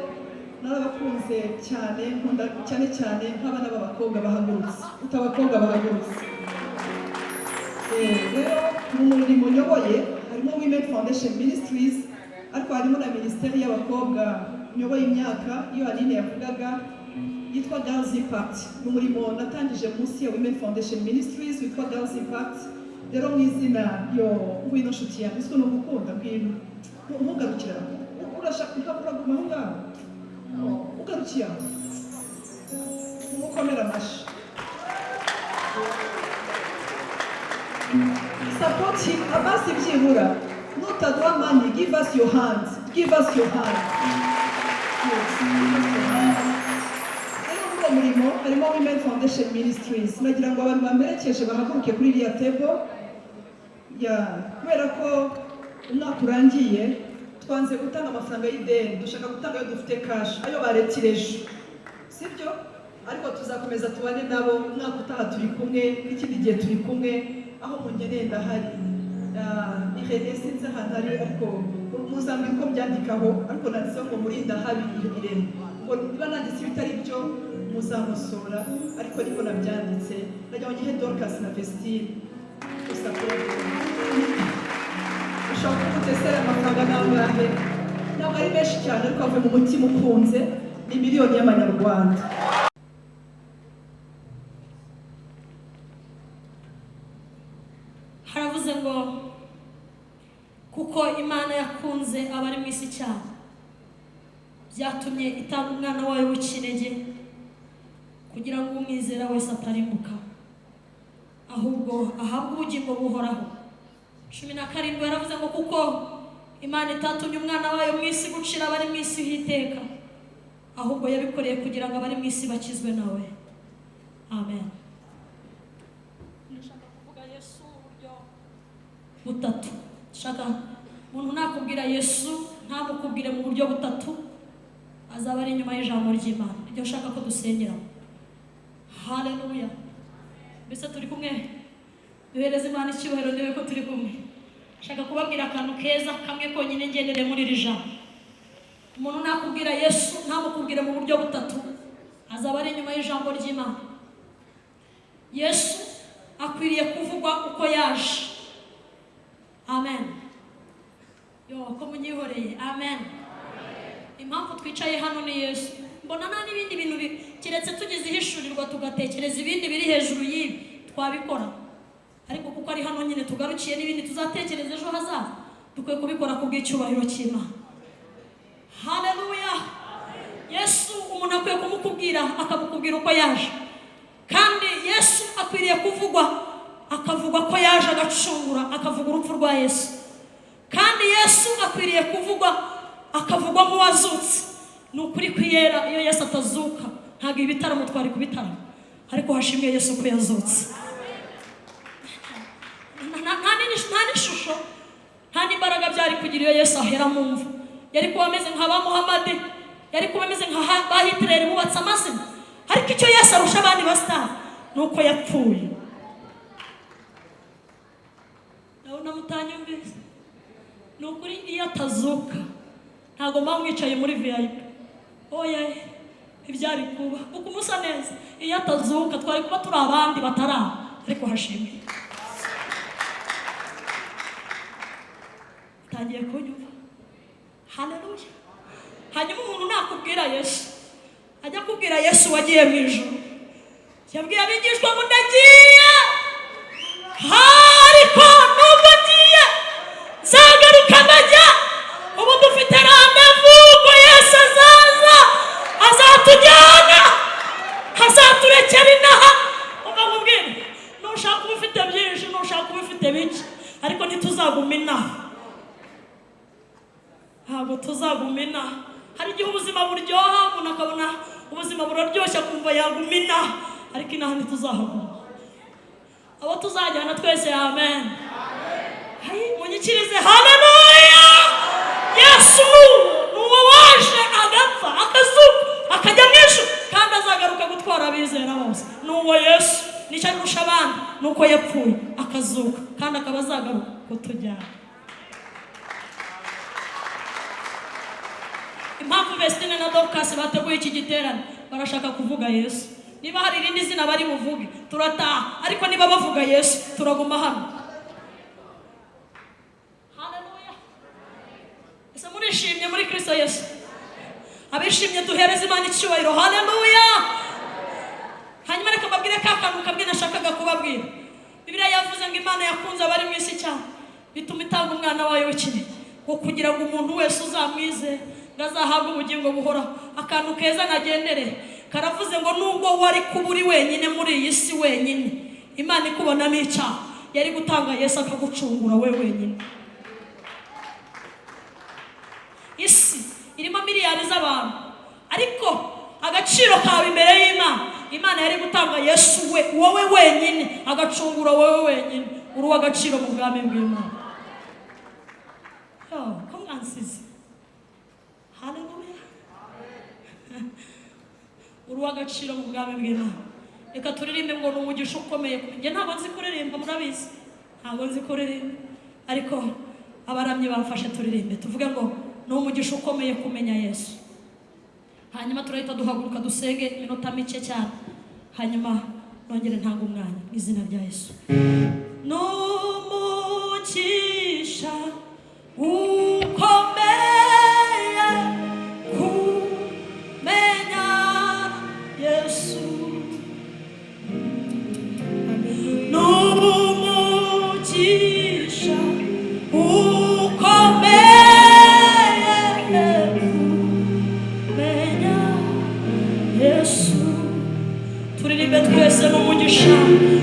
narabakunze cyane nkunda cyane cyane nk'abana b'abakobwa bahagurutse uta abakobwa bahagurutse rero mu murimo nyoboye harimo women foundation ministries ariko harimo na minisiteri y'abakobwa nyoboye imyaka iyo aline yavugaga yitwa girls impact ni umurimo natangije munsi ya women foundation ministries witwa girls impact rero mu izina yo ngwino nshuti yanjye uzwi no gukunda ngwino ntugarukira urashaka uraguma aho ngaho ugarukiye aho umukomera amashyi support him. Abasi byibura nutaduha money give us your hand give us your hand Yes, give us your hand. rero muri uwo murimo harimo women foundation ministries. Nagira ngo abantu bamerekeje bahaguruke kuri iriya table ya kubera ko umwaka urangiye twanze gutanga amafaranga y'ideni dushaka gutanga ayo dufite cash ayo baretireje sibyo? Ariko tuzakomeza tubane nabo umwaka utaha turi kumwe n'ikindi gihe turi kumwe aho mungeneye ndahari. Ah, ihene sinzi ahantu ari ariko muzambwira uko byandikaho ariko nanditseho ngo murinda habi irene. Ngo niba nanditse ibitari byo muzamusora ariko niko nabyanditse. Najya ngihe dorcas na vestine. Gusa ko mu ni miliyoni haravuze ngo kuko imana yakunze abari mu isi cyane byatumye itanga umwana wayo w'ikinege kugira ngo umwizera wese atarimbuka ahubwo ahabwe ubugingo buhoraho. Cumi na karindwi yaravuze ngo kuko imana itatumye umwana wayo mu isi gucira abari mu isi h'iteka ahubwo yabikoreye kugira ngo abari mu isi bakizwe nawe amen. Ndashaka kuvuga yesu mu buryo butatu. Shaka umuntu nakubwira yesu ntamukubwire mu buryo butatu azaba ari inyuma y'ijambo ry'imana. Ibyo nshaka ko dusengeramo haleluya mbese turi kumwe? Duhereze imana icyubahiro ndebe ko turi kumwe. Nshaka kubabwira akantu keza kamwe konyine ngendere muri iri jambo. Umuntu nakubwira yesu ntamukubwire mu buryo butatu azaba ari inyuma y'ijambo ry'imana. Yesu akwiriye kuvugwa uko yaje. Amen. Yo ko munyihoreye. Amen. Impamvu twicaye hano ni yesu. Mbona nta n'ibindi bintu bi- keretse tugize ihishurirwa tugatekereza ibindi biri hejuru y'ibi. Twabikora. Ariko kuko ari hano nyine tugarukiye n'ibindi tuzatekereza ejo hazaza. Dukwiye kubikora ku bw'icyubahiro cy'imana. Haleluya! Yesu umuntu akwiye kumukubwira akamukubwira uko yaje. Kandi yesu akwiriye kuvugwa akavugwa ko yaje agacungura akavuga urupfu rwa yesu. Kandi yesu akwiriye kuvugwa akavugwa nk'uwazutse ni ukuri kwiyera iyo yesu atazuka ntabwo ibitaramo twari kubitaramo ariko hashimwe yesu ko yazutse. Nta- n'ishusho nta n'imbaraga byari kugira iyo yesu ahera mu mva. Yari kuba ameze nka ba muhamadi yari kuba ameze nka ba hitireri bubatse amazina ariko icyo yesu arusha abandi basitari ni uko yapfuye. Ndabona mutanyumvise ni ukuri iyo atazuka ntabwo mba mwicaye muri vip. Oya ibyari kuba. Kuko umusa neza. Iyo atazuka twari kuba turi abandi batari aho ariko hashimwe. Utangiye kunyumva haleluya. Hanyuma umuntu nakubwira yesu. Ajya kubwira yesu wagiye mu ijoro yabwiye abigishwa ngo ndagiye. Ariko nubwo ngiye nzagaruka ndajya. Ubu dufite randevu ubwo yesu azaza azatujyana azaturekera inaha. Umva nkubwire nushaka uba ufite byinshi nushaka uba ufite bike ariko ntituzaguma inaha. Ntabwo tuzaguma inaha hari igihe ubuzima buryoha umuntu akabona ubuzima buraryoshye akumva yaguma inaha ariko inaha ntituzahaguma abo tuzajyana twese amen. Munyikirize haleluya! Yesu ni uwo waje agapfa akazuka akajya mu ijuru kandi azagaruka gutwara abizera bose. Ni uwo yesu. Nicyo arusha abandi. Ni uko yapfuye akazuka kandi akaba azagaruka kutujyana. Impamvu Vestine na Dorcas bateguye iki giterane? Barashaka kuvuga Yesu. Niba hari irindi zina bari buvuge turataha. Ariko niba bavuga Yesu turaguma hano. Haleluya. Ese murishimye muri Kristo Yesu? Abishimye duhereze Imana icyubahiro. Haleluya. Hanyuma reka mbabwire ka kantu kamwe nashakaga kubabwira. Bibiliya yavuze ngo imana yakunze abari mu isi cyane. Bituma itanga umwana wayo w'ikinege ngo kugira ngo umuntu wese uzamwize ngo azahabwe ubugingo buhoraho akantu keza nagendere. Karavuze ngo nubwo wari kuba uri wenyine muri iyi si wenyine. Imana ikubonamo icyaha yari gutanga yesu akagucungura we wenyine. Isi irimo miliyari z'abantu. Ariko agaciro kawe imbere y'imana. Imana yari gutanga yesu we wowe wenyine. Agacungura wowe wenyine. Uri uw'agaciro mu bwami bw'imana. Ko mwansize haleluya uri uw'agaciro mu bwami bw'imana reka turirimbe ngo ni umugisha ukomeye. Kuri njye ntabwo nzi kuririmba murabizi? Ntabwo nzi kuririmba. Ariko abaramyi bamfashe turirimbe. Tuvuge ngo ni umugisha ukomeye kumenya yesu. Hanyuma turahita duhaguruka dusenge iminota mike cyane. Hanyuma nongere ntanga umwanya. Mu izina rya yesu. Ni umugisha twese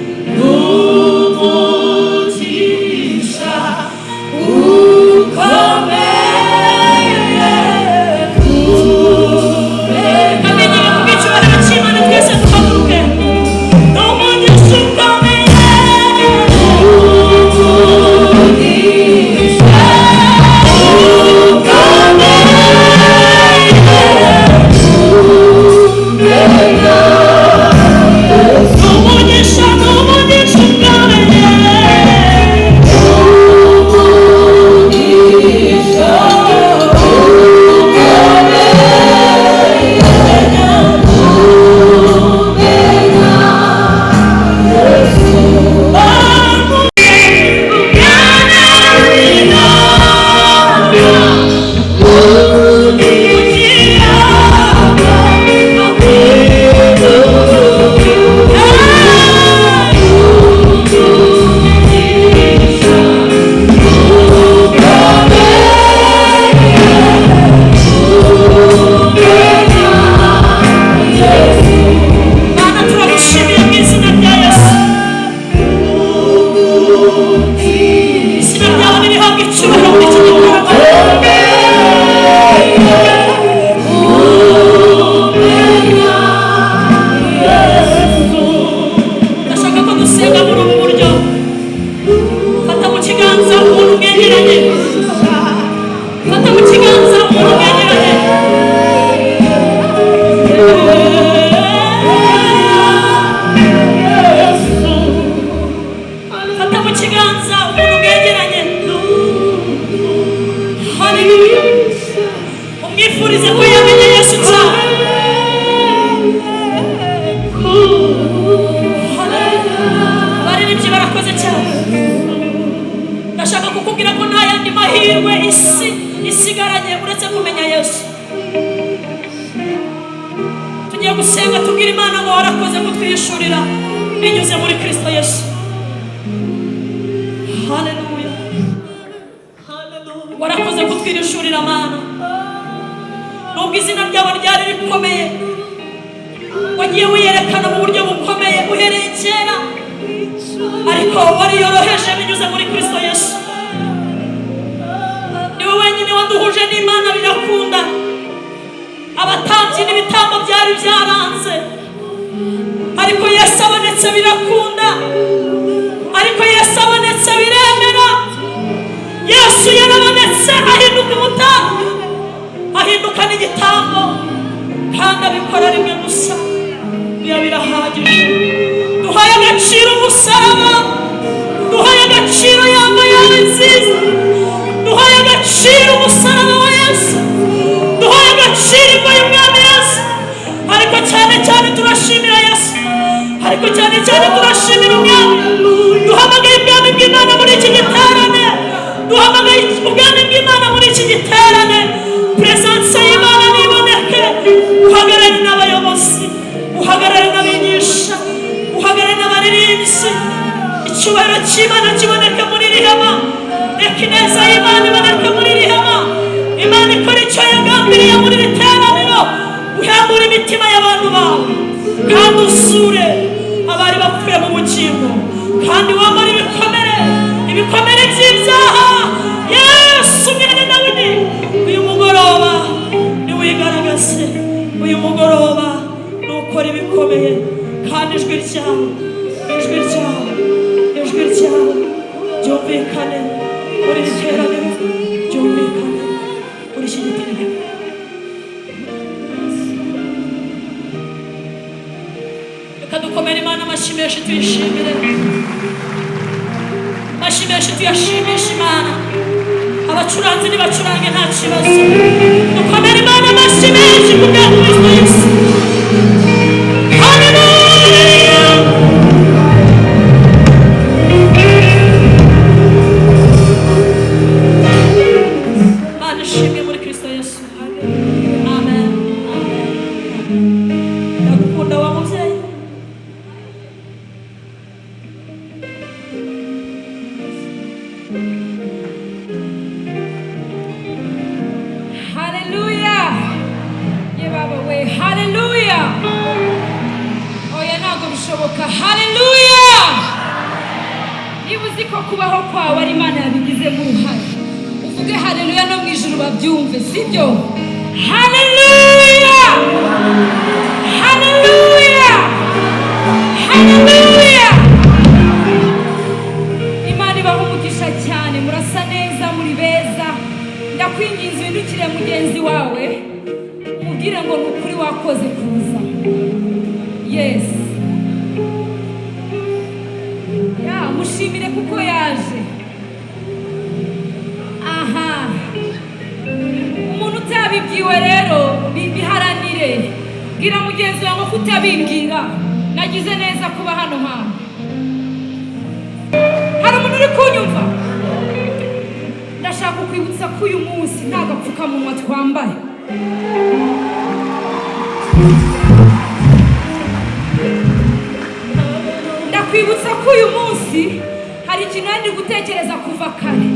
umusaraba duhaye agaciro yamba yawe nziza duhaye agaciro umusaraba wa yesu duhaye agaciro imva y'umwami yesu ariko cyane cyane turashimira yesu ariko cyane cyane turashimira umwami duhamagaye ubwami bw'imana muri iki giterane duhamagaye ubwami bw'imana muri iki giterane peresanse y'imana niboneke uhagarare n'abayobozi uhagarare icyubahiro cy'imana kiboneke muri iri hema reka ineza y'imana iboneke muri iri hema imana ikora icyo yagambiriye muri iri teraniro uhembura imitima y'abantu bawe kandi usure abari bapfuye mu bugingo kandi wambara ibikomere ibikomere by'ibyaha yesu mwene dawidi uyu mugoroba niwigaragaze uyu mugoroba nukora ibikomeye kandi ijwi ryawe ijwi ryawe ijwi ryawe ryumvikane muri iri teraniro ryumvikane muri iki giterane reka dukomere imana amashyi menshi tuyishimire amashyi menshi tuyashimisha imana abacuranzi nibacurange nta kibazo dukomere imana amashyi menshi ku haleluya imana ibaha cyane. Murasa neza muri beza ndakwinginze uhindukire mugenzi wawe umubwire ngo ukuri wakoze kuza. Yesi mushimire kuko yaje. Aha. Umuntu utabibwiwe rero bi- biharanire. Bwira mugenzi wawe ko utabibwira nagize neza kuba hano hantu hari umuntu uri kunyumva? Ndashaka kukwibutsa ko uyu munsi nta gapfukamunwa twambaye. Ndakwibutsa ko uyu munsi hari ikintu nari gutekereza kuva kare.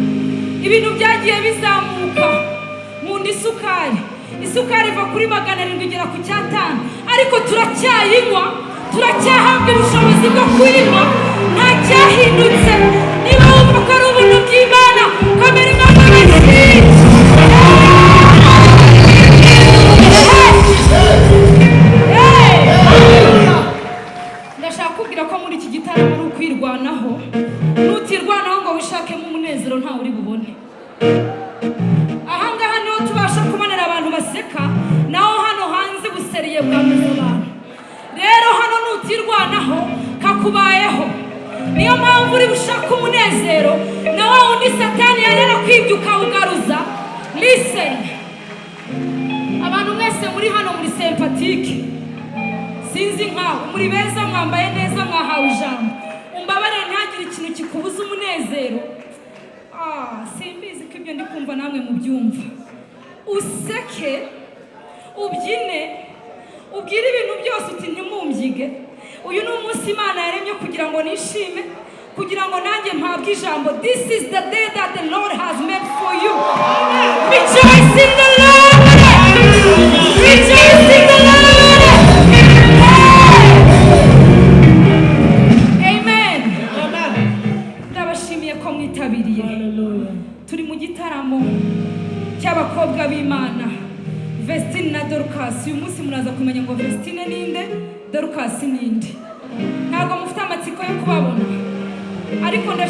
Ibintu byagiye bizamuka. Mu nda isukari. Isukari iva kuri magana arindwi igera ku cyatanu. Ariko turacyayinywa turacyahabwa ubushobozi bwo kuyinywa nta cyahindutse niba wumva ko ari ubuntu bw'imana kamera useke ubyine ubwire ibintu byose uti ntimumbyiga uyu ni umunsi imana yaremye kugira ngo nishime kugira ngo nanjye mpabwe ijambo this is the day that the lord has made for you. Rejoice in the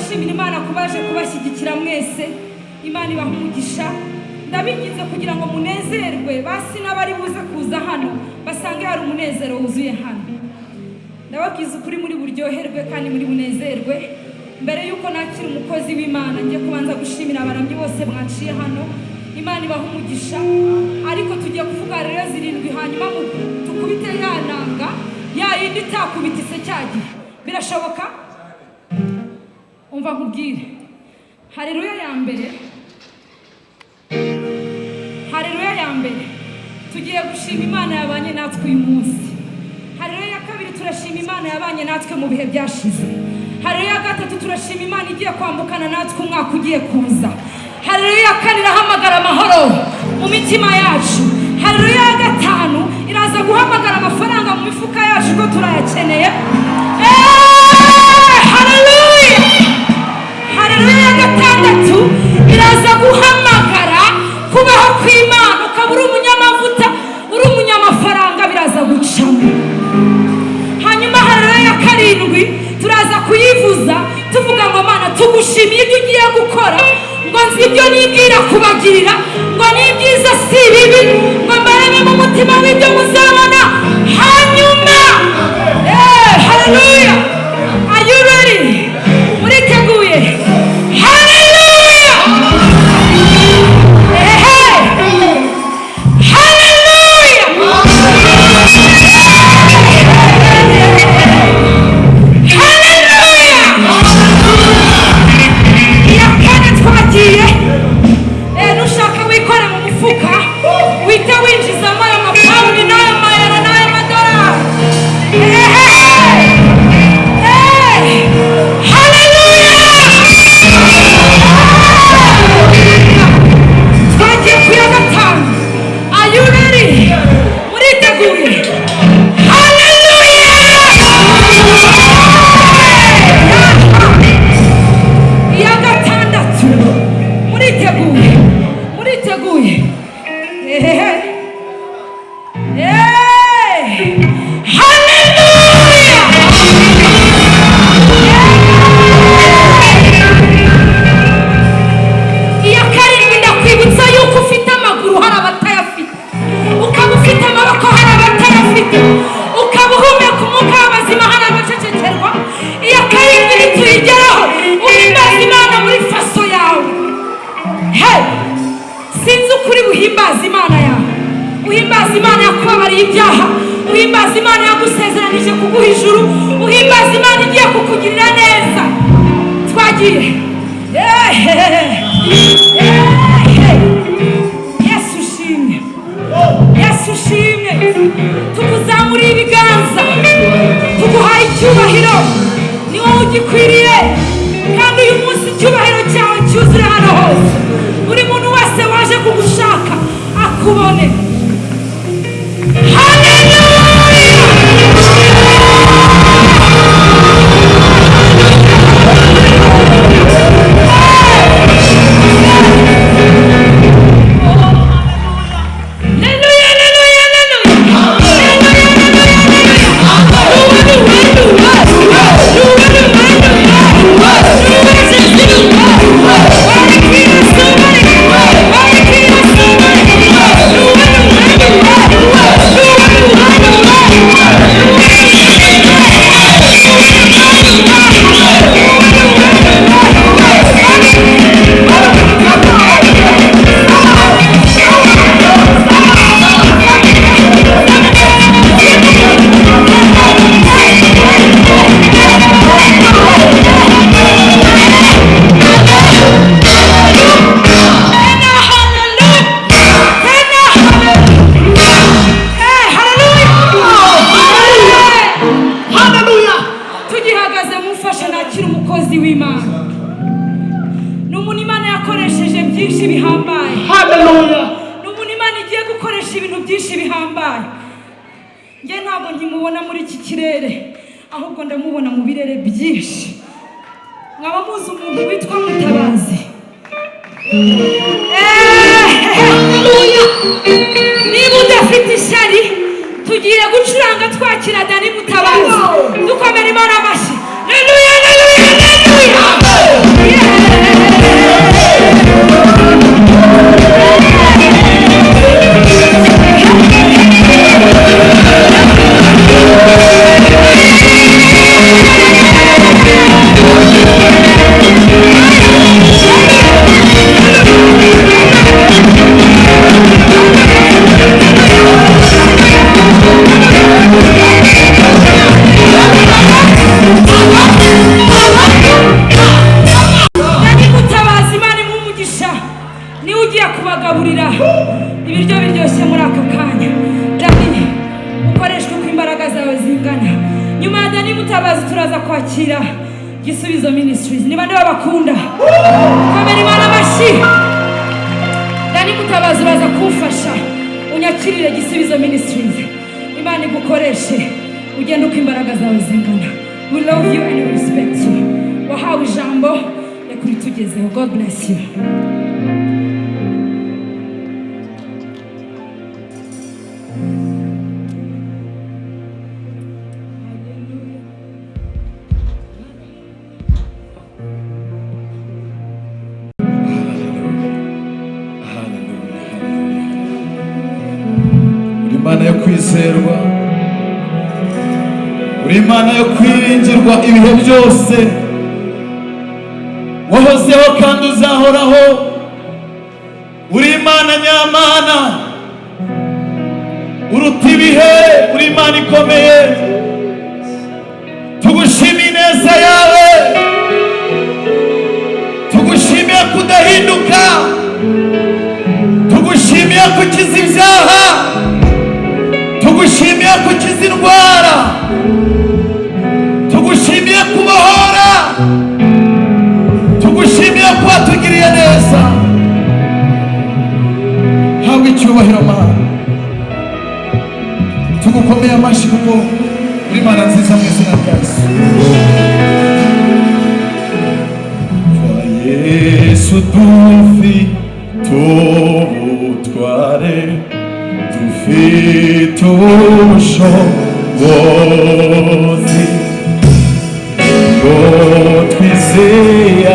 ndashimira imana ko baje kubashyigikira mwese. Imana ibaha umugisha. Ndabingize kugira ngo munezerwe. Basi n'abari buze kuza hano basange hari umunezero wuzuye hano. Ndababwiza ukuri muri buryoherwe kandi muri bunezerwe mbere y'uko nakira umukozi w'imana ngiye kubanza gushimira abaramyi bose mwaciye hano. Imana ibaha umugisha. Ariko tugiye kuvuga rero zirindwi hanyuma tukubite ya nanga ya yindi itakubita ise cya gihe. Birashoboka? Umva nkubwire. Hareruya ya mbere. Hareruya ya mbere. Tugiye gushima imana yabanye natwe uyu munsi. Hareruya ya kabiri turashima imana yabanye natwe mu bihe byashize. Hareruya ya gatatu turashima imana igiye kwambukana natwe umwaka ugiye kuza. Hareruya ya kane irahamagara amahoro mu mitima yacu. Hareruya ya gatanu iraza guhamagara amafaranga mu mifuka yacu ko turayakeneye. Hareruya hareruya ya gatandatu iraza guhamagara. Kubaho kw'imana. Ukaba uri umunyamavuta uri umunyamafaranga. Biraza gucamo. Hanyuma hareruya ya karindwi. Turaza kuyivuza. Tuvuga ngo mana tugushimiye ibyo ugiye gukora. Ngo nzi ibyo nibwira kubagirira. Ngo ni byiza si bibi. Ngo mbarebe mu mutima w'ibyo muzabona. Hanyuma! Eh, hareruya are you ready? kwizerwa. Uri imana yo kwiringirwa ibihe byose. Wahozeho kandi uzahoraho. Uri imana nyamana uruta ibihe? Uri imana ikomeye. izi ndwara tugushimiye kubahora tugushimiye kuba tugiriye neza. Habwa icyubahiro mana. Tugukomeye amashyi kuko uri mana nziza mu izina rya yesu. Dufite ubutware dufite 独守我心。Lord, we say,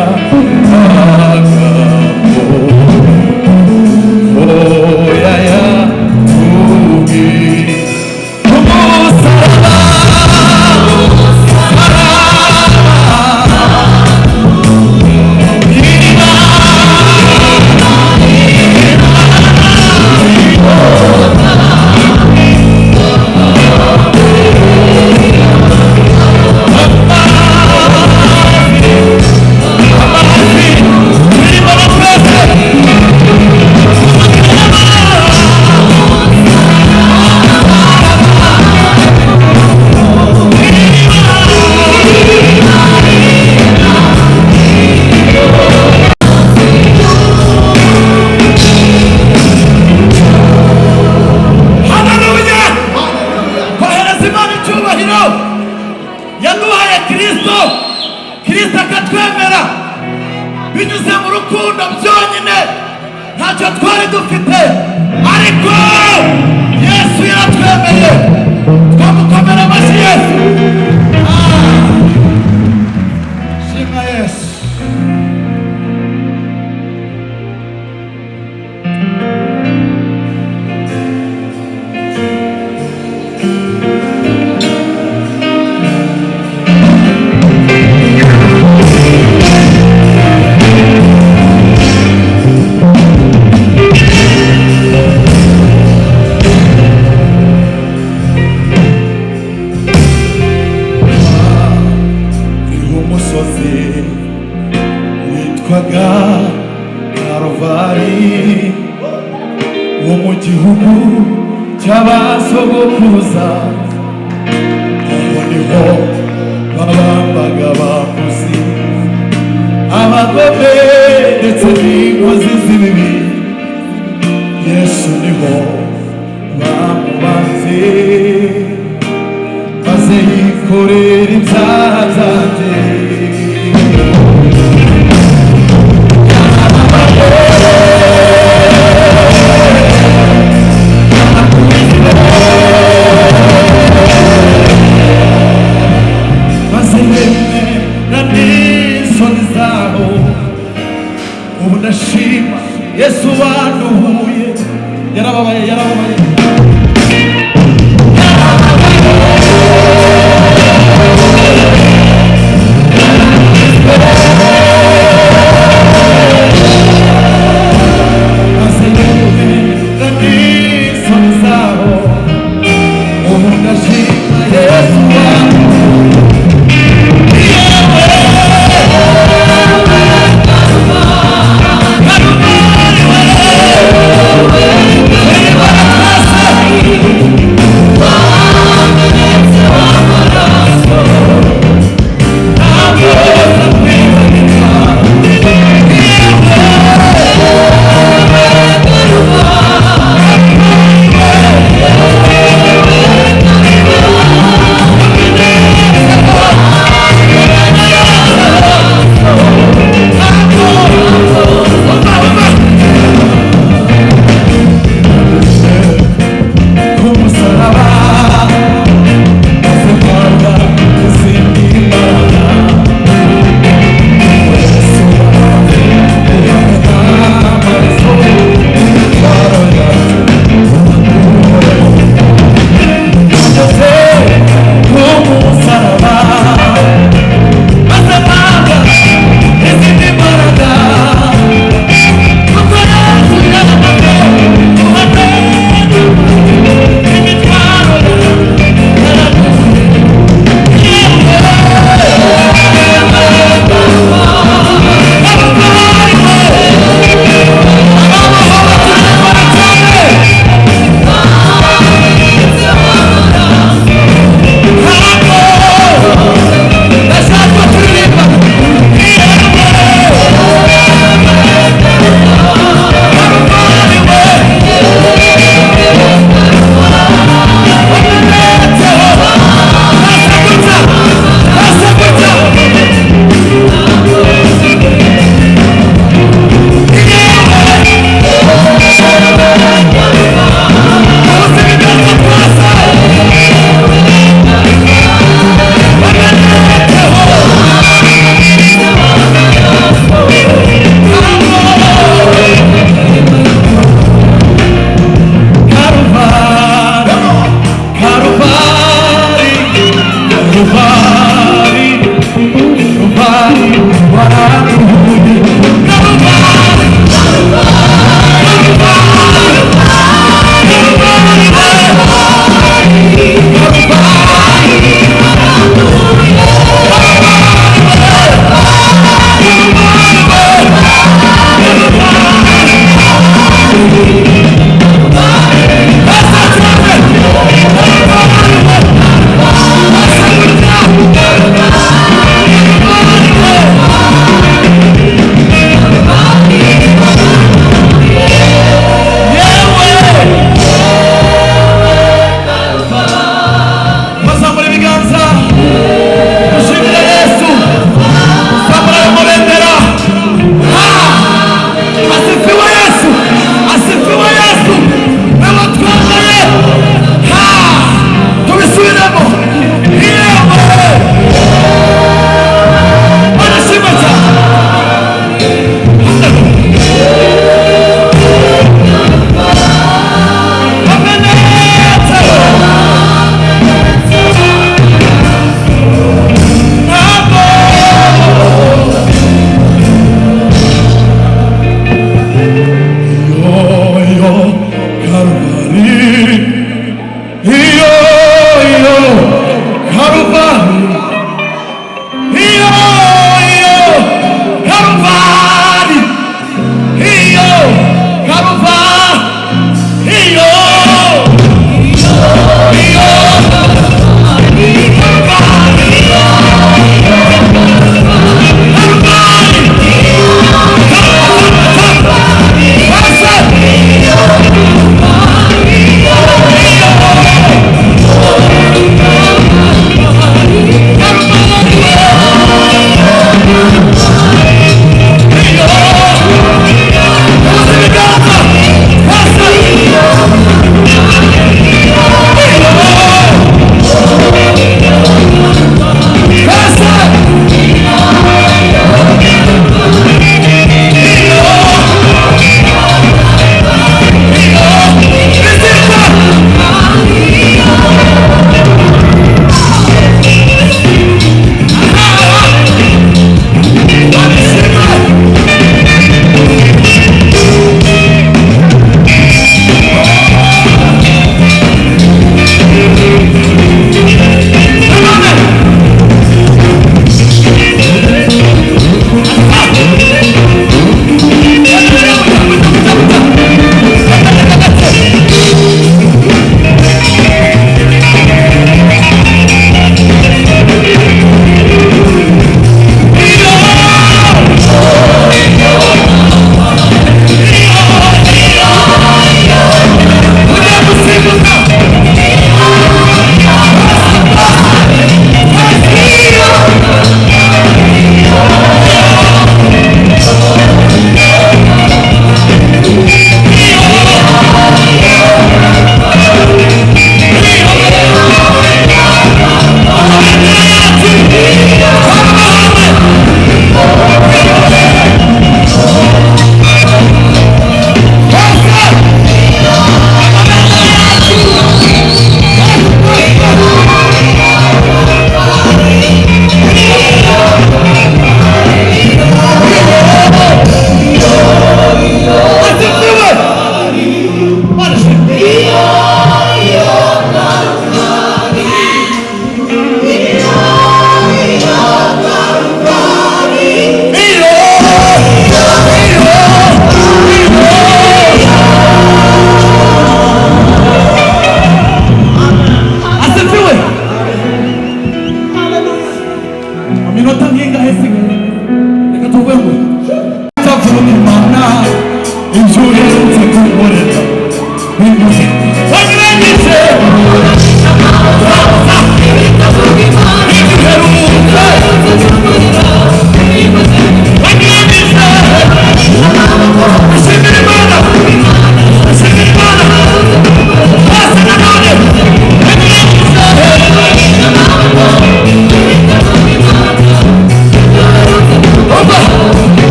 融。